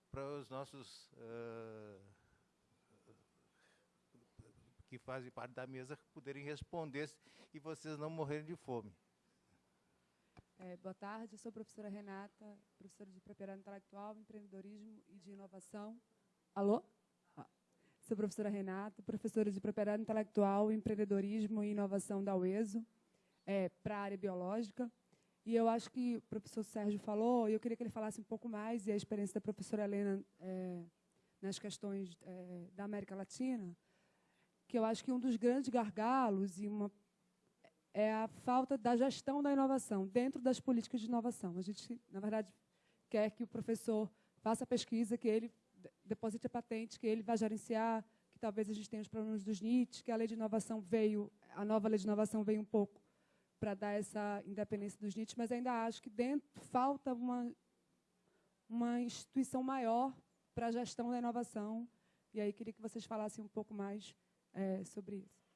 para os nossos uh, que fazem parte da mesa poderem responder e vocês não morrerem de fome. É, boa tarde, sou a professora Renata, professora de propriedade intelectual, empreendedorismo e de inovação. Alô? Ah. Sou professora Renata, professora de propriedade intelectual, empreendedorismo e inovação da UESO, é, para a área biológica. E eu acho que o professor Sérgio falou, e eu queria que ele falasse um pouco mais, e a experiência da professora Helena é, nas questões é, da América Latina, que eu acho que um dos grandes gargalos e uma, é a falta da gestão da inovação dentro das políticas de inovação. A gente, na verdade, quer que o professor faça a pesquisa, que ele deposite a patente, que ele vá gerenciar, que talvez a gente tenha os problemas dos NITs, que a lei de inovação veio, a nova lei de inovação veio um pouco para dar essa independência dos NITs, mas ainda acho que dentro falta uma, uma instituição maior para a gestão da inovação. E aí queria que vocês falassem um pouco mais é, sobre isso.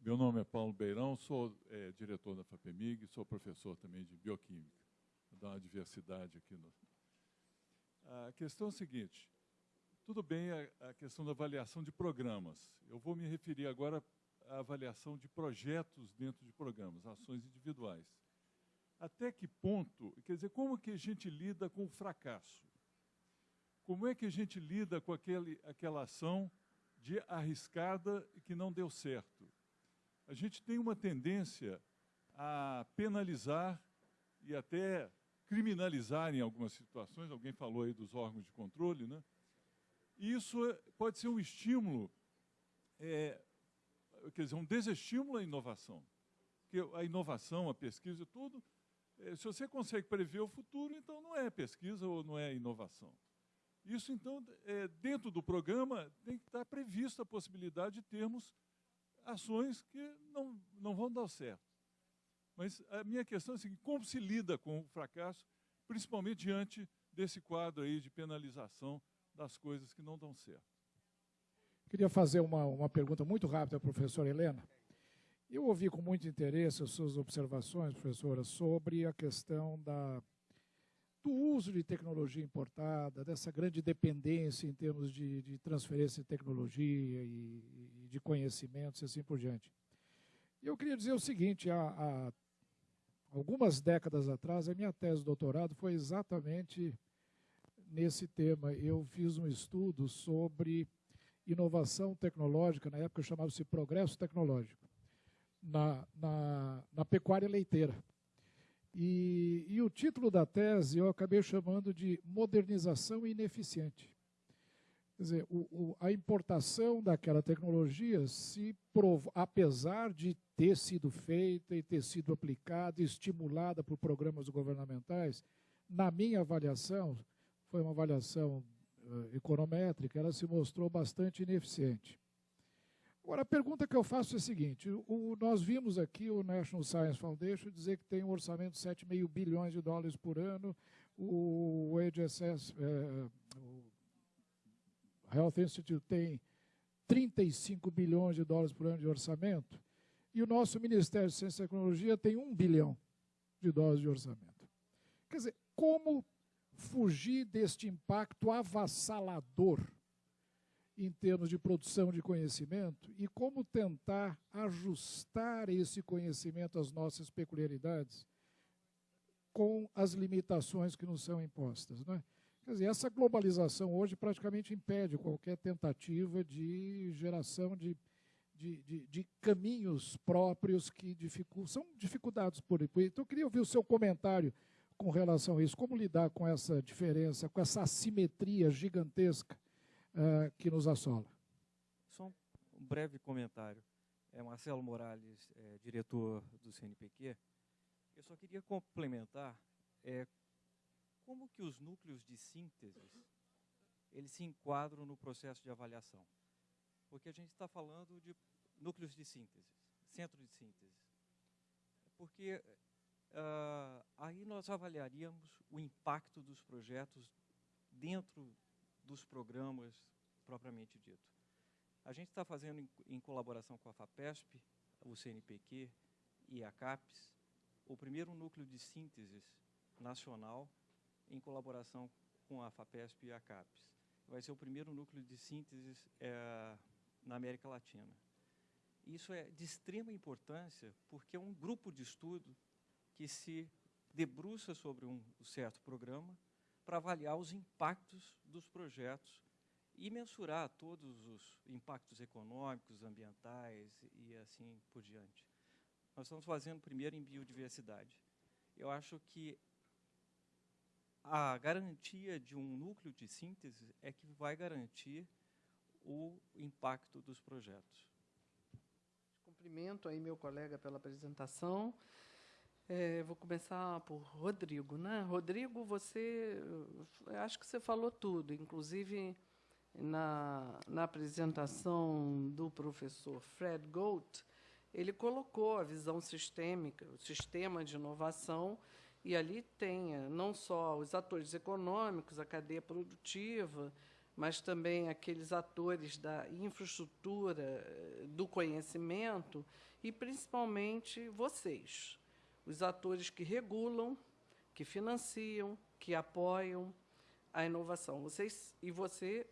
Meu nome é Paulo Beirão, sou é, diretor da FAPEMIG, sou professor também de bioquímica. Vou dar uma diversidade aqui. No... A questão é a seguinte, tudo bem a, a questão da avaliação de programas. Eu vou me referir agora a avaliação de projetos dentro de programas, ações individuais. Até que ponto, quer dizer, como que a gente lida com o fracasso? Como é que a gente lida com aquele, aquela ação de arriscada e que não deu certo? A gente tem uma tendência a penalizar e até criminalizar em algumas situações, alguém falou aí dos órgãos de controle, né? E isso pode ser um estímulo é, quer dizer, um desestímulo à inovação. Porque a inovação, a pesquisa tudo, eh, se você consegue prever o futuro, então não é pesquisa ou não é inovação. Isso, então, é, dentro do programa, tem que estar prevista a possibilidade de termos ações que não, não vão dar certo. Mas a minha questão é a seguinte, como se lida com o fracasso, principalmente diante desse quadro aí de penalização das coisas que não dão certo? Queria fazer uma, uma pergunta muito rápida à professora Helena. Eu ouvi com muito interesse as suas observações, professora, sobre a questão da, do uso de tecnologia importada, dessa grande dependência em termos de, de transferência de tecnologia e, e, de conhecimentos e assim por diante. E eu queria dizer o seguinte, há, há algumas décadas atrás, a minha tese de doutorado foi exatamente nesse tema. Eu fiz um estudo sobre inovação tecnológica, na época chamava-se progresso tecnológico, na, na, na pecuária leiteira. E, e, o título da tese eu acabei chamando de modernização ineficiente. Quer dizer, o, o, a importação daquela tecnologia, se prov, apesar de ter sido feita e ter sido aplicada, estimulada por programas governamentais, na minha avaliação, foi uma avaliação uh, econométrica, ela se mostrou bastante ineficiente. Agora, a pergunta que eu faço é a seguinte: o, nós vimos aqui o National Science Foundation dizer que tem um orçamento de 7,5 bilhões de dólares por ano, o HSS, é, o Health Institute tem 35 bilhões de dólares por ano de orçamento, e o nosso Ministério de Ciência e Tecnologia tem 1 bilhão de dólares de orçamento. Quer dizer, como fugir deste impacto avassalador em termos de produção de conhecimento e como tentar ajustar esse conhecimento às nossas peculiaridades com as limitações que nos são impostas. Não é? Quer dizer, essa globalização hoje praticamente impede qualquer tentativa de geração de, de, de, de caminhos próprios que dificultam, são dificuldades por aí. Então, eu queria ouvir o seu comentário com relação a isso. Como lidar com essa diferença, com essa assimetria gigantesca uh, que nos assola. Só um breve comentário. É Marcelo Morales, é, diretor do CNPq. Eu só queria complementar é, como que os núcleos de síntese eles se enquadram no processo de avaliação. Porque a gente está falando de núcleos de síntese, centro de síntese. Porque uh, aí nós avaliaríamos o impacto dos projetos dentro dos programas propriamente dito. A gente está fazendo, em, em, colaboração com a FAPESP, o CNPq e a CAPES, o primeiro núcleo de síntese nacional em colaboração com a FAPESP e a CAPES. Vai ser o primeiro núcleo de síntese é, na América Latina. Isso é de extrema importância porque é um grupo de estudo que se debruça sobre um certo programa para avaliar os impactos dos projetos e mensurar todos os impactos econômicos, ambientais e assim por diante. Nós estamos fazendo primeiro em biodiversidade. Eu acho que a garantia de um núcleo de síntese é que vai garantir o impacto dos projetos. Cumprimento aí meu colega pela apresentação. É, vou começar por Rodrigo. Né? Rodrigo, você, acho que você falou tudo, inclusive na, na apresentação do professor Fred Gold, ele colocou a visão sistêmica, o sistema de inovação, e ali tem eh, não só os atores econômicos, a cadeia produtiva, mas também aqueles atores da infraestrutura, eh, do conhecimento, e principalmente vocês, os atores que regulam, que financiam, que apoiam a inovação. Vocês, e você,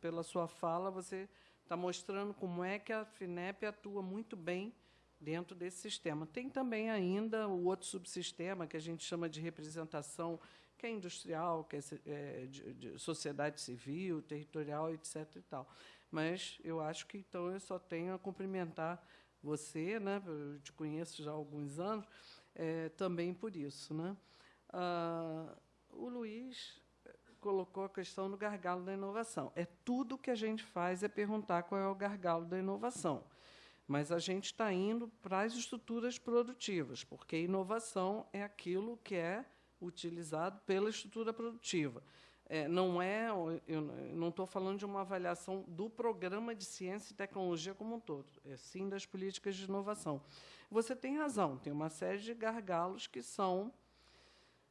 pela sua fala, você está mostrando como é que a FINEP atua muito bem dentro desse sistema. Tem também ainda o outro subsistema que a gente chama de representação, que é industrial, que é, é de, de sociedade civil, territorial, etc. E tal. Mas eu acho que então eu só tenho a cumprimentar você, né? Eu te conheço já há alguns anos é, também por isso. Né? Ah, o Luiz colocou a questão do gargalo da inovação. É tudo que a gente faz é perguntar qual é o gargalo da inovação. Mas a gente está indo para as estruturas produtivas, porque inovação é aquilo que é utilizado pela estrutura produtiva. É, não é, eu não estou falando de uma avaliação do programa de ciência e tecnologia como um todo, é sim das políticas de inovação. Você tem razão, tem uma série de gargalos que são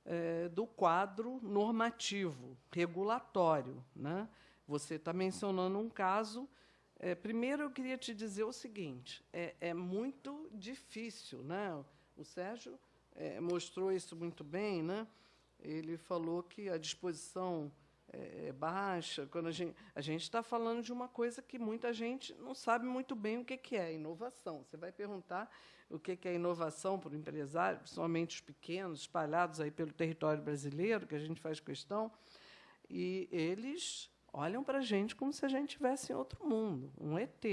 é, do quadro normativo, regulatório. Né? Você está mencionando um caso. É, primeiro, eu queria te dizer o seguinte: é, é muito difícil. Né? O Sérgio é, mostrou isso muito bem. Né? Ele falou que a disposição é, é baixa. Quando a gente a gente está falando de uma coisa que muita gente não sabe muito bem o que, que é inovação. Você vai perguntar o que é inovação para o empresário, principalmente os pequenos, espalhados aí pelo território brasileiro, que a gente faz questão, e eles olham para a gente como se a gente estivesse em outro mundo, um ET,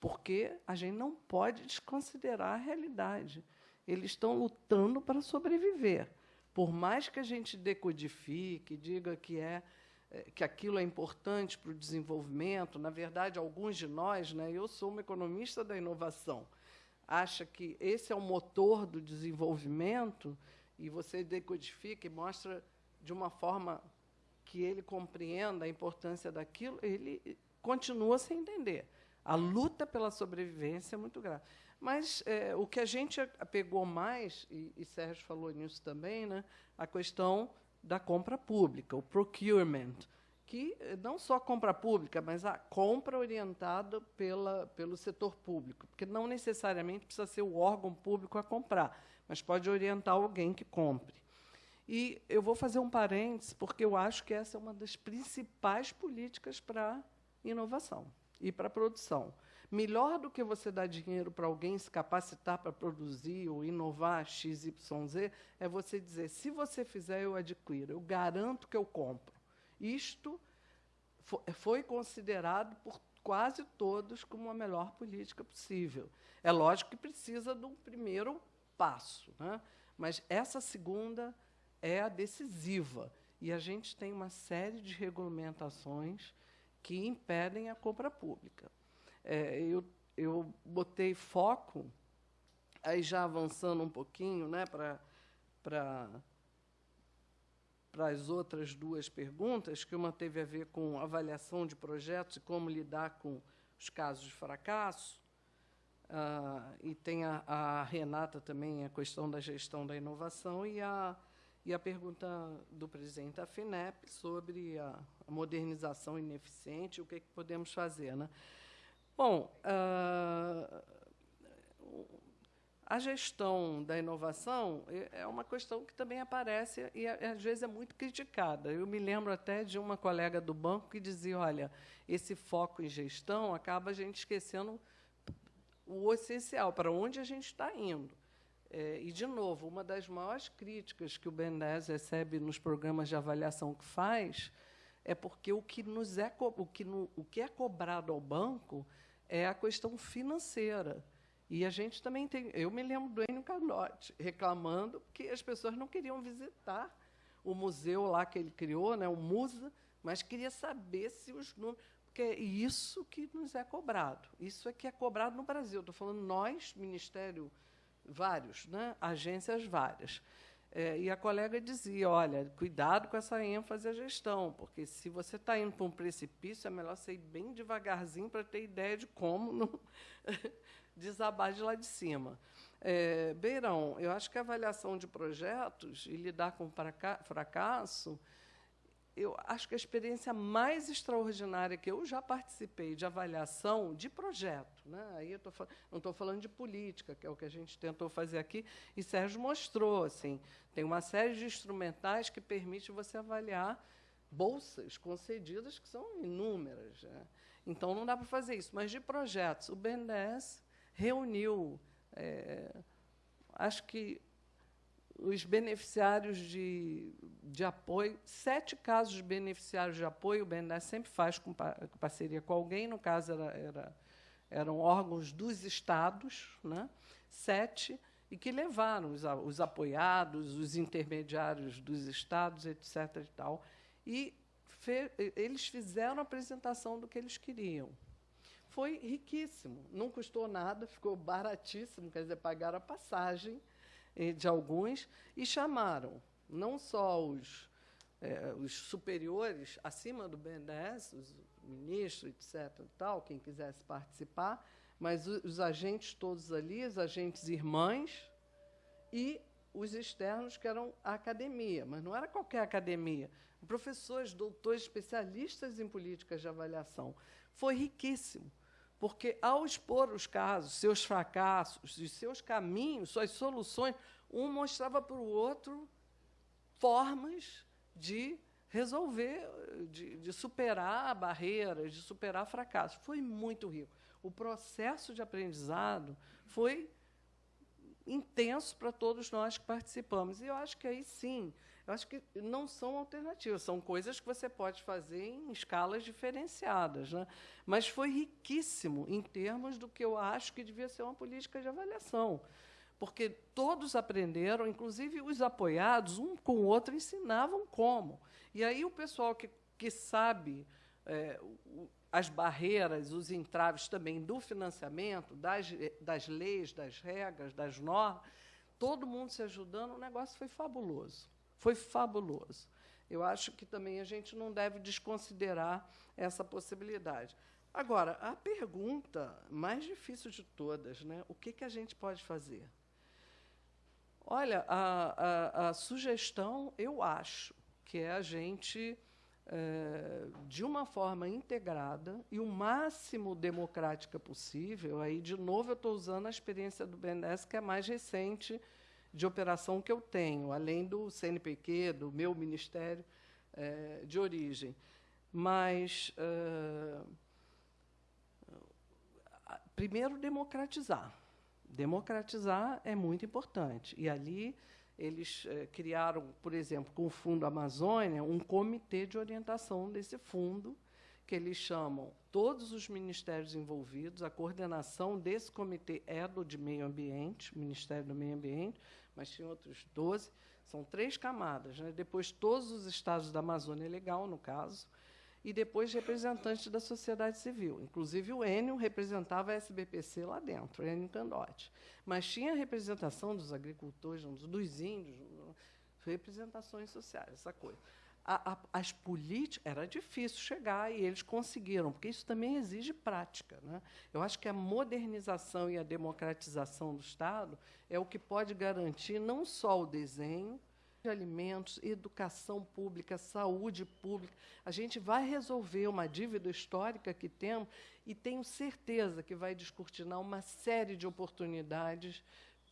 porque a gente não pode desconsiderar a realidade. Eles estão lutando para sobreviver. Por mais que a gente decodifique, diga que é eh, que aquilo é importante para o desenvolvimento, na verdade, alguns de nós, né, eu sou uma economista da inovação, acha que esse é o motor do desenvolvimento e você decodifica e mostra de uma forma que ele compreenda a importância daquilo, ele continua sem entender. A luta pela sobrevivência é muito grave. Mas é, o que a gente pegou mais, e, e Sérgio falou nisso também, né, a questão da compra pública, o procurement, que não só a compra pública, mas a compra orientada pela, pelo setor público, porque não necessariamente precisa ser o órgão público a comprar, mas pode orientar alguém que compre. E eu vou fazer um parênteses, porque eu acho que essa é uma das principais políticas para inovação e para produção. Melhor do que você dar dinheiro para alguém se capacitar para produzir ou inovar XYZ, é você dizer: se você fizer, eu adquiro, eu garanto que eu compro. Isto foi considerado por quase todos como a melhor política possível. É lógico que precisa de um primeiro passo, né? mas essa segunda é a decisiva. E a gente tem uma série de regulamentações que impedem a compra pública. É, eu, eu botei foco, aí já avançando um pouquinho né, para para as outras duas perguntas, que uma teve a ver com avaliação de projetos e como lidar com os casos de fracasso, ah, e tem a, a, Renata também, a questão da gestão da inovação, e a, e a pergunta do presidente da FINEP sobre a, a modernização ineficiente, o que, é que podemos fazer. Né? Bom, ah, a gestão da inovação é, uma questão que também aparece e, às vezes, é muito criticada. Eu me lembro até de uma colega do banco que dizia: olha, esse foco em gestão acaba a gente esquecendo o essencial, para onde a gente está indo. É, e, de novo, uma das maiores críticas que o BNDES recebe nos programas de avaliação que faz é porque o que, nos é, o que, no, o que é cobrado ao banco é a questão financeira. E a gente também tem. Eu me lembro do Enio Carlotti reclamando que as pessoas não queriam visitar o museu lá que ele criou, né, o Musa, mas queria saber se os números. Porque é isso que nos é cobrado. Isso é que é cobrado no Brasil. Estou falando nós, Ministério, vários, né, agências várias. É, e a colega dizia: olha, cuidado com essa ênfase à gestão, porque se você está indo para um precipício, é melhor você ir bem devagarzinho para ter ideia de como não desabar de lá de cima. É, Beirão, eu acho que a avaliação de projetos e lidar com fracasso, eu acho que a experiência mais extraordinária que eu já participei de avaliação de projeto, né? aí eu tô, não estou falando de política, que é o que a gente tentou fazer aqui, e Sérgio mostrou, assim, tem uma série de instrumentais que permite você avaliar bolsas concedidas, que são inúmeras. Né? Então, não dá para fazer isso. Mas, de projetos, o BNDES reuniu, é, acho que os beneficiários de, de apoio, sete casos de beneficiários de apoio, o BNDES sempre faz com, parceria com alguém, no caso era, era, eram órgãos dos estados, né? sete, e que levaram os, os apoiados, os intermediários dos estados, etc. E, tal, e fe, eles fizeram a apresentação do que eles queriam foi riquíssimo. Não custou nada, ficou baratíssimo, quer dizer, pagaram a passagem de alguns e chamaram não só os, eh, os superiores acima do BNDES, os ministros, etc., tal, quem quisesse participar, mas os, os agentes todos ali, os agentes irmãs e os externos, que eram a academia, mas não era qualquer academia. Professores, doutores, especialistas em políticas de avaliação. Foi riquíssimo. Porque, ao expor os casos, seus fracassos, os seus caminhos, suas soluções, um mostrava para o outro formas de resolver, de, de superar barreiras, de superar fracassos. Foi muito rico. O processo de aprendizado foi intenso para todos nós que participamos. E eu acho que aí sim eu acho que não são alternativas, são coisas que você pode fazer em escalas diferenciadas. Né? Mas foi riquíssimo em termos do que eu acho que devia ser uma política de avaliação. Porque todos aprenderam, inclusive os apoiados, um com o outro ensinavam como. E aí o pessoal que, que sabe é, as barreiras, os entraves também do financiamento, das, das leis, das regras, das normas, todo mundo se ajudando, o negócio foi fabuloso. Foi fabuloso. Eu acho que também a gente não deve desconsiderar essa possibilidade. Agora, a pergunta mais difícil de todas, né? o que, que a gente pode fazer? Olha, a, a, a sugestão, eu acho, que é a gente, é, de uma forma integrada e o máximo democrática possível, aí, de novo, eu estou usando a experiência do BNDES, que é mais recente de operação que eu tenho, além do CNPq, do meu ministério é, de origem. Mas. É, primeiro, democratizar. Democratizar é muito importante. E ali eles eh, criaram, por exemplo, com o Fundo Amazônia, um comitê de orientação desse fundo, que eles chamam todos os ministérios envolvidos. A coordenação desse comitê é do de Meio Ambiente, Ministério do Meio Ambiente, mas tinha outros 12. São três camadas. Né? Depois, todos os estados da Amazônia Legal, no caso, e depois representantes da sociedade civil. Inclusive, o Enio representava a SBPC lá dentro, Enio Candotti. Mas tinha representação dos agricultores, dos índios, representações sociais, essa coisa. A, a, as políticas era difícil chegar e eles conseguiram, porque isso também exige prática. Né? Eu acho que a modernização e a democratização do Estado é o que pode garantir não só o desenho, de alimentos, educação pública, saúde pública. A gente vai resolver uma dívida histórica que temos e tenho certeza que vai descortinar uma série de oportunidades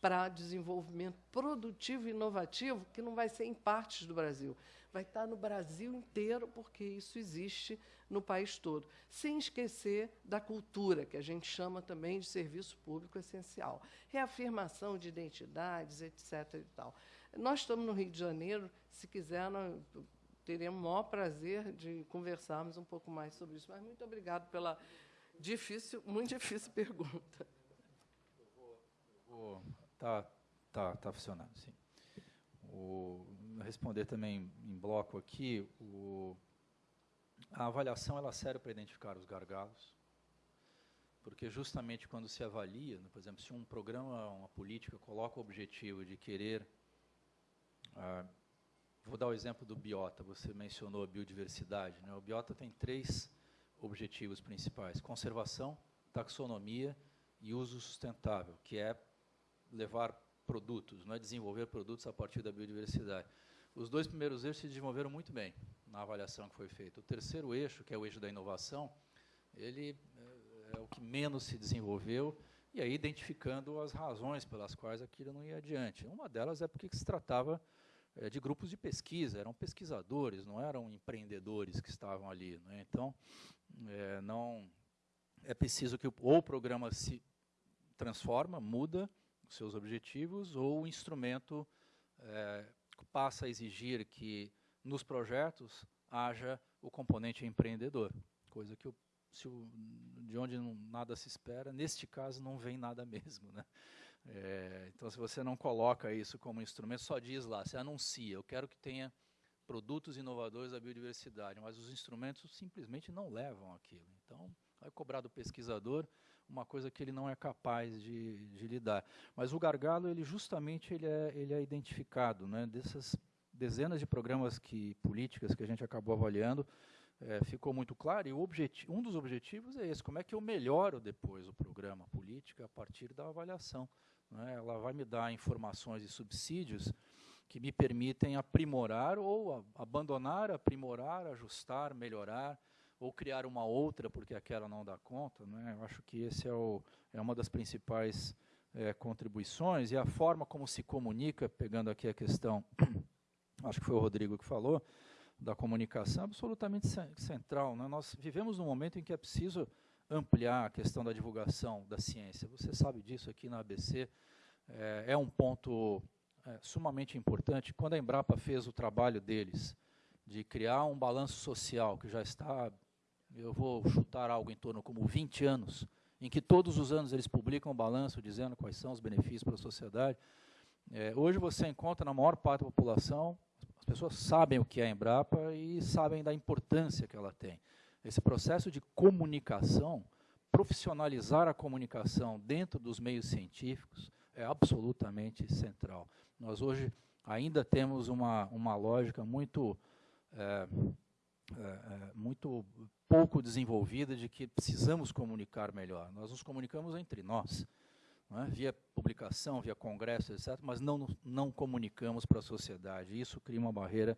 para desenvolvimento produtivo e inovativo que não vai ser em partes do Brasil, vai estar no Brasil inteiro, porque isso existe no país todo. Sem esquecer da cultura, que a gente chama também de serviço público essencial. Reafirmação de identidades, etc. E tal. Nós estamos no Rio de Janeiro, se quiser, nós teremos o maior prazer de conversarmos um pouco mais sobre isso. Mas muito obrigado pela difícil, muito difícil pergunta. Tá, tá, tá funcionando, sim. O, responder também em bloco aqui, o, a avaliação ela serve para identificar os gargalos, porque justamente quando se avalia, por exemplo, se um programa, uma política coloca o objetivo de querer ah, vou dar o exemplo do biota. Você mencionou a biodiversidade. Né? O biota tem três objetivos principais: conservação, taxonomia e uso sustentável, que é levar produtos, não é desenvolver produtos a partir da biodiversidade. Os dois primeiros eixos se desenvolveram muito bem na avaliação que foi feita. O terceiro eixo, que é o eixo da inovação, ele é, é o que menos se desenvolveu e aí identificando as razões pelas quais aquilo não ia adiante. Uma delas é porque se tratava é, de grupos de pesquisa, eram pesquisadores, não eram empreendedores que estavam ali. Né? Então, é, não é preciso que ou o programa se transforma, muda seus objetivos, ou o instrumento é, passa a exigir que nos projetos haja o componente empreendedor, coisa que o, o, de onde não, nada se espera, neste caso não vem nada mesmo. Né? É, então, se você não coloca isso como instrumento, só diz lá, você anuncia, eu quero que tenha produtos inovadores da biodiversidade, mas os instrumentos simplesmente não levam aquilo. Então, vai cobrar do pesquisador uma coisa que ele não é capaz de, de lidar. Mas o gargalo, ele justamente ele é, ele é identificado, né, dessas dezenas de programas que políticas que a gente acabou avaliando, é, ficou muito claro, e um dos objetivos é esse, como é que eu melhoro depois o programa política a partir da avaliação. Né? Ela vai me dar informações e subsídios que me permitem aprimorar ou abandonar, aprimorar, ajustar, melhorar, ou criar uma outra porque aquela não dá conta. Né? Eu acho que esse é, o, é uma das principais é, contribuições. E a forma como se comunica, pegando aqui a questão, acho que foi o Rodrigo que falou, da comunicação, absolutamente central. Né? Nós vivemos num momento em que é preciso ampliar a questão da divulgação da ciência. Você sabe disso aqui na ABC, é, é um ponto é, sumamente importante. Quando a Embrapa fez o trabalho deles de criar um balanço social que já está, eu vou chutar algo em torno como 20 anos, em que todos os anos eles publicam um balanço dizendo quais são os benefícios para a sociedade. É, hoje você encontra na maior parte da população, as pessoas sabem o que é a Embrapa e sabem da importância que ela tem. Esse processo de comunicação, profissionalizar a comunicação dentro dos meios científicos é absolutamente central. Nós hoje ainda temos uma, uma lógica muito é, muito pouco desenvolvida de que precisamos comunicar melhor. Nós nos comunicamos entre nós, é? via publicação, via congresso, etc., mas não, não comunicamos para a sociedade. Isso cria uma barreira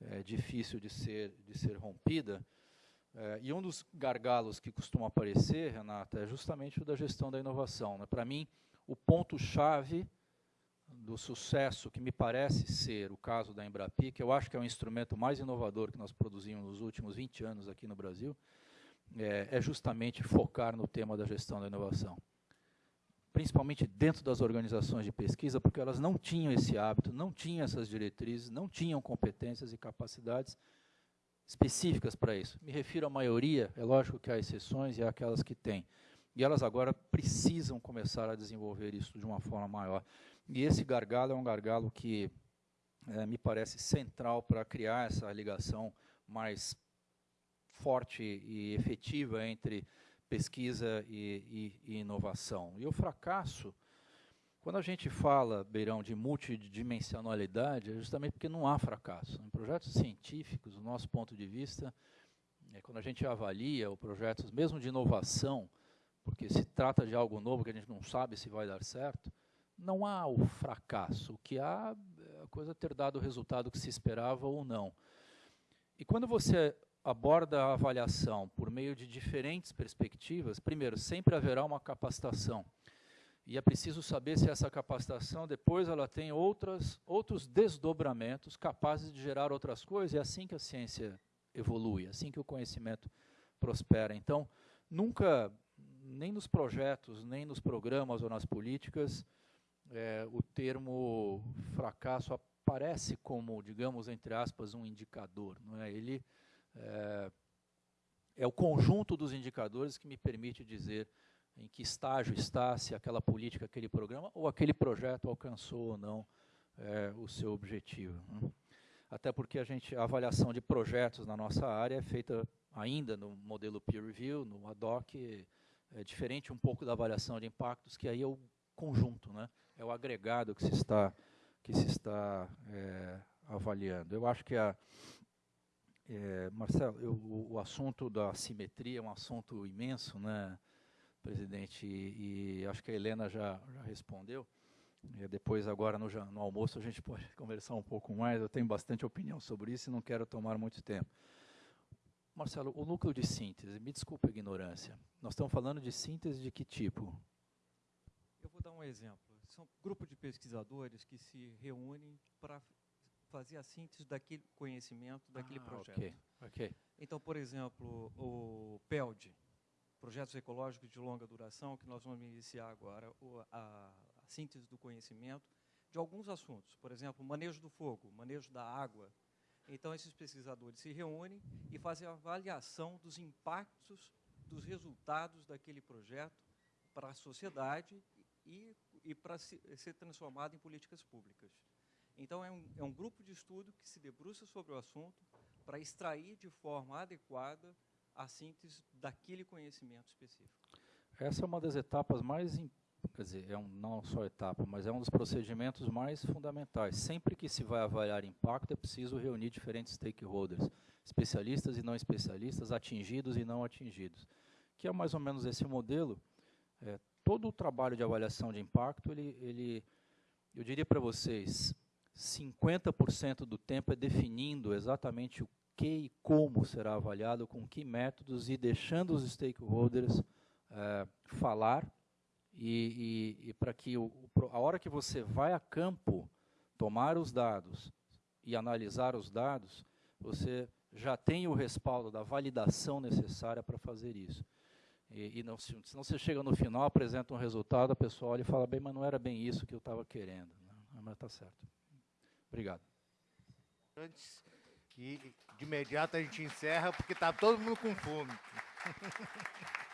é, difícil de ser, de ser rompida. É, e um dos gargalos que costuma aparecer, Renata, é justamente o da gestão da inovação. Né? Para mim, o ponto-chave do sucesso, que me parece ser o caso da Embrapi, que eu acho que é o instrumento mais inovador que nós produzimos nos últimos 20 anos aqui no Brasil, é, é justamente focar no tema da gestão da inovação. Principalmente dentro das organizações de pesquisa, porque elas não tinham esse hábito, não tinham essas diretrizes, não tinham competências e capacidades específicas para isso. Me refiro à maioria, é lógico que há exceções e há aquelas que têm. E elas agora precisam começar a desenvolver isso de uma forma maior. E esse gargalo é um gargalo que é, me parece central para criar essa ligação mais forte e efetiva entre pesquisa e, e, e inovação. E o fracasso, quando a gente fala, Beirão, de multidimensionalidade, é justamente porque não há fracasso. Em projetos científicos, do nosso ponto de vista, é, quando a gente avalia os projetos, mesmo de inovação, porque se trata de algo novo que a gente não sabe se vai dar certo, não há o fracasso. O que há é a coisa ter dado o resultado que se esperava ou não. E quando você aborda a avaliação por meio de diferentes perspectivas, primeiro, sempre haverá uma capacitação. E é preciso saber se essa capacitação depois ela tem outras, outros desdobramentos capazes de gerar outras coisas. É assim que a ciência evolui, é assim que o conhecimento prospera. Então, nunca, nem nos projetos, nem nos programas ou nas políticas, é, o termo fracasso aparece como, digamos, entre aspas, um indicador. Não é? Ele é, é o conjunto dos indicadores que me permite dizer em que estágio está, se aquela política, aquele programa ou aquele projeto alcançou ou não é, o seu objetivo. Né? Até porque a gente, a avaliação de projetos na nossa área é feita ainda no modelo peer review, no ad hoc, é diferente um pouco da avaliação de impactos, que aí é o conjunto, né? É o agregado que se está, que se está é, avaliando. Eu acho que a, é, Marcelo, eu, o, o, assunto da simetria é um assunto imenso, né, presidente, e, e acho que a Helena já, já respondeu. E depois, agora, no, no, almoço, a gente pode conversar um pouco mais. Eu tenho bastante opinião sobre isso e não quero tomar muito tempo. Marcelo, o núcleo de síntese, me desculpe a ignorância. Nós estamos falando de síntese de que tipo? Eu vou dar um exemplo são um grupo de pesquisadores que se reúnem para fazer a síntese daquele conhecimento, daquele ah, projeto. Okay, ok. Então, por exemplo, o PELD, Projetos Ecológicos de Longa Duração, que nós vamos iniciar agora, a, a síntese do conhecimento de alguns assuntos. Por exemplo, manejo do fogo, manejo da água. Então, esses pesquisadores se reúnem e fazem a avaliação dos impactos, dos resultados daquele projeto para a sociedade e e para ser transformado em políticas públicas. Então, é um, é um grupo de estudo que se debruça sobre o assunto para extrair de forma adequada a síntese daquele conhecimento específico. Essa é uma das etapas mais, quer dizer, é um, não só etapa, mas é um dos procedimentos mais fundamentais. Sempre que se vai avaliar impacto, é preciso reunir diferentes stakeholders, especialistas e não especialistas, atingidos e não atingidos, que é mais ou menos esse modelo. É, todo o trabalho de avaliação de impacto, ele, ele eu diria para vocês, 50% do tempo é definindo exatamente o que e como será avaliado, com que métodos, e deixando os stakeholders é, falar, e, e, e para que o, a hora que você vai a campo tomar os dados e analisar os dados, você já tem o respaldo da validação necessária para fazer isso. E, e não, se, não você chega no final, apresenta um resultado, a pessoa olha e fala, bem, mas não era bem isso que eu estava querendo. Né? Mas está certo. Obrigado. Antes, e de imediato a gente encerra, porque está todo mundo com fome.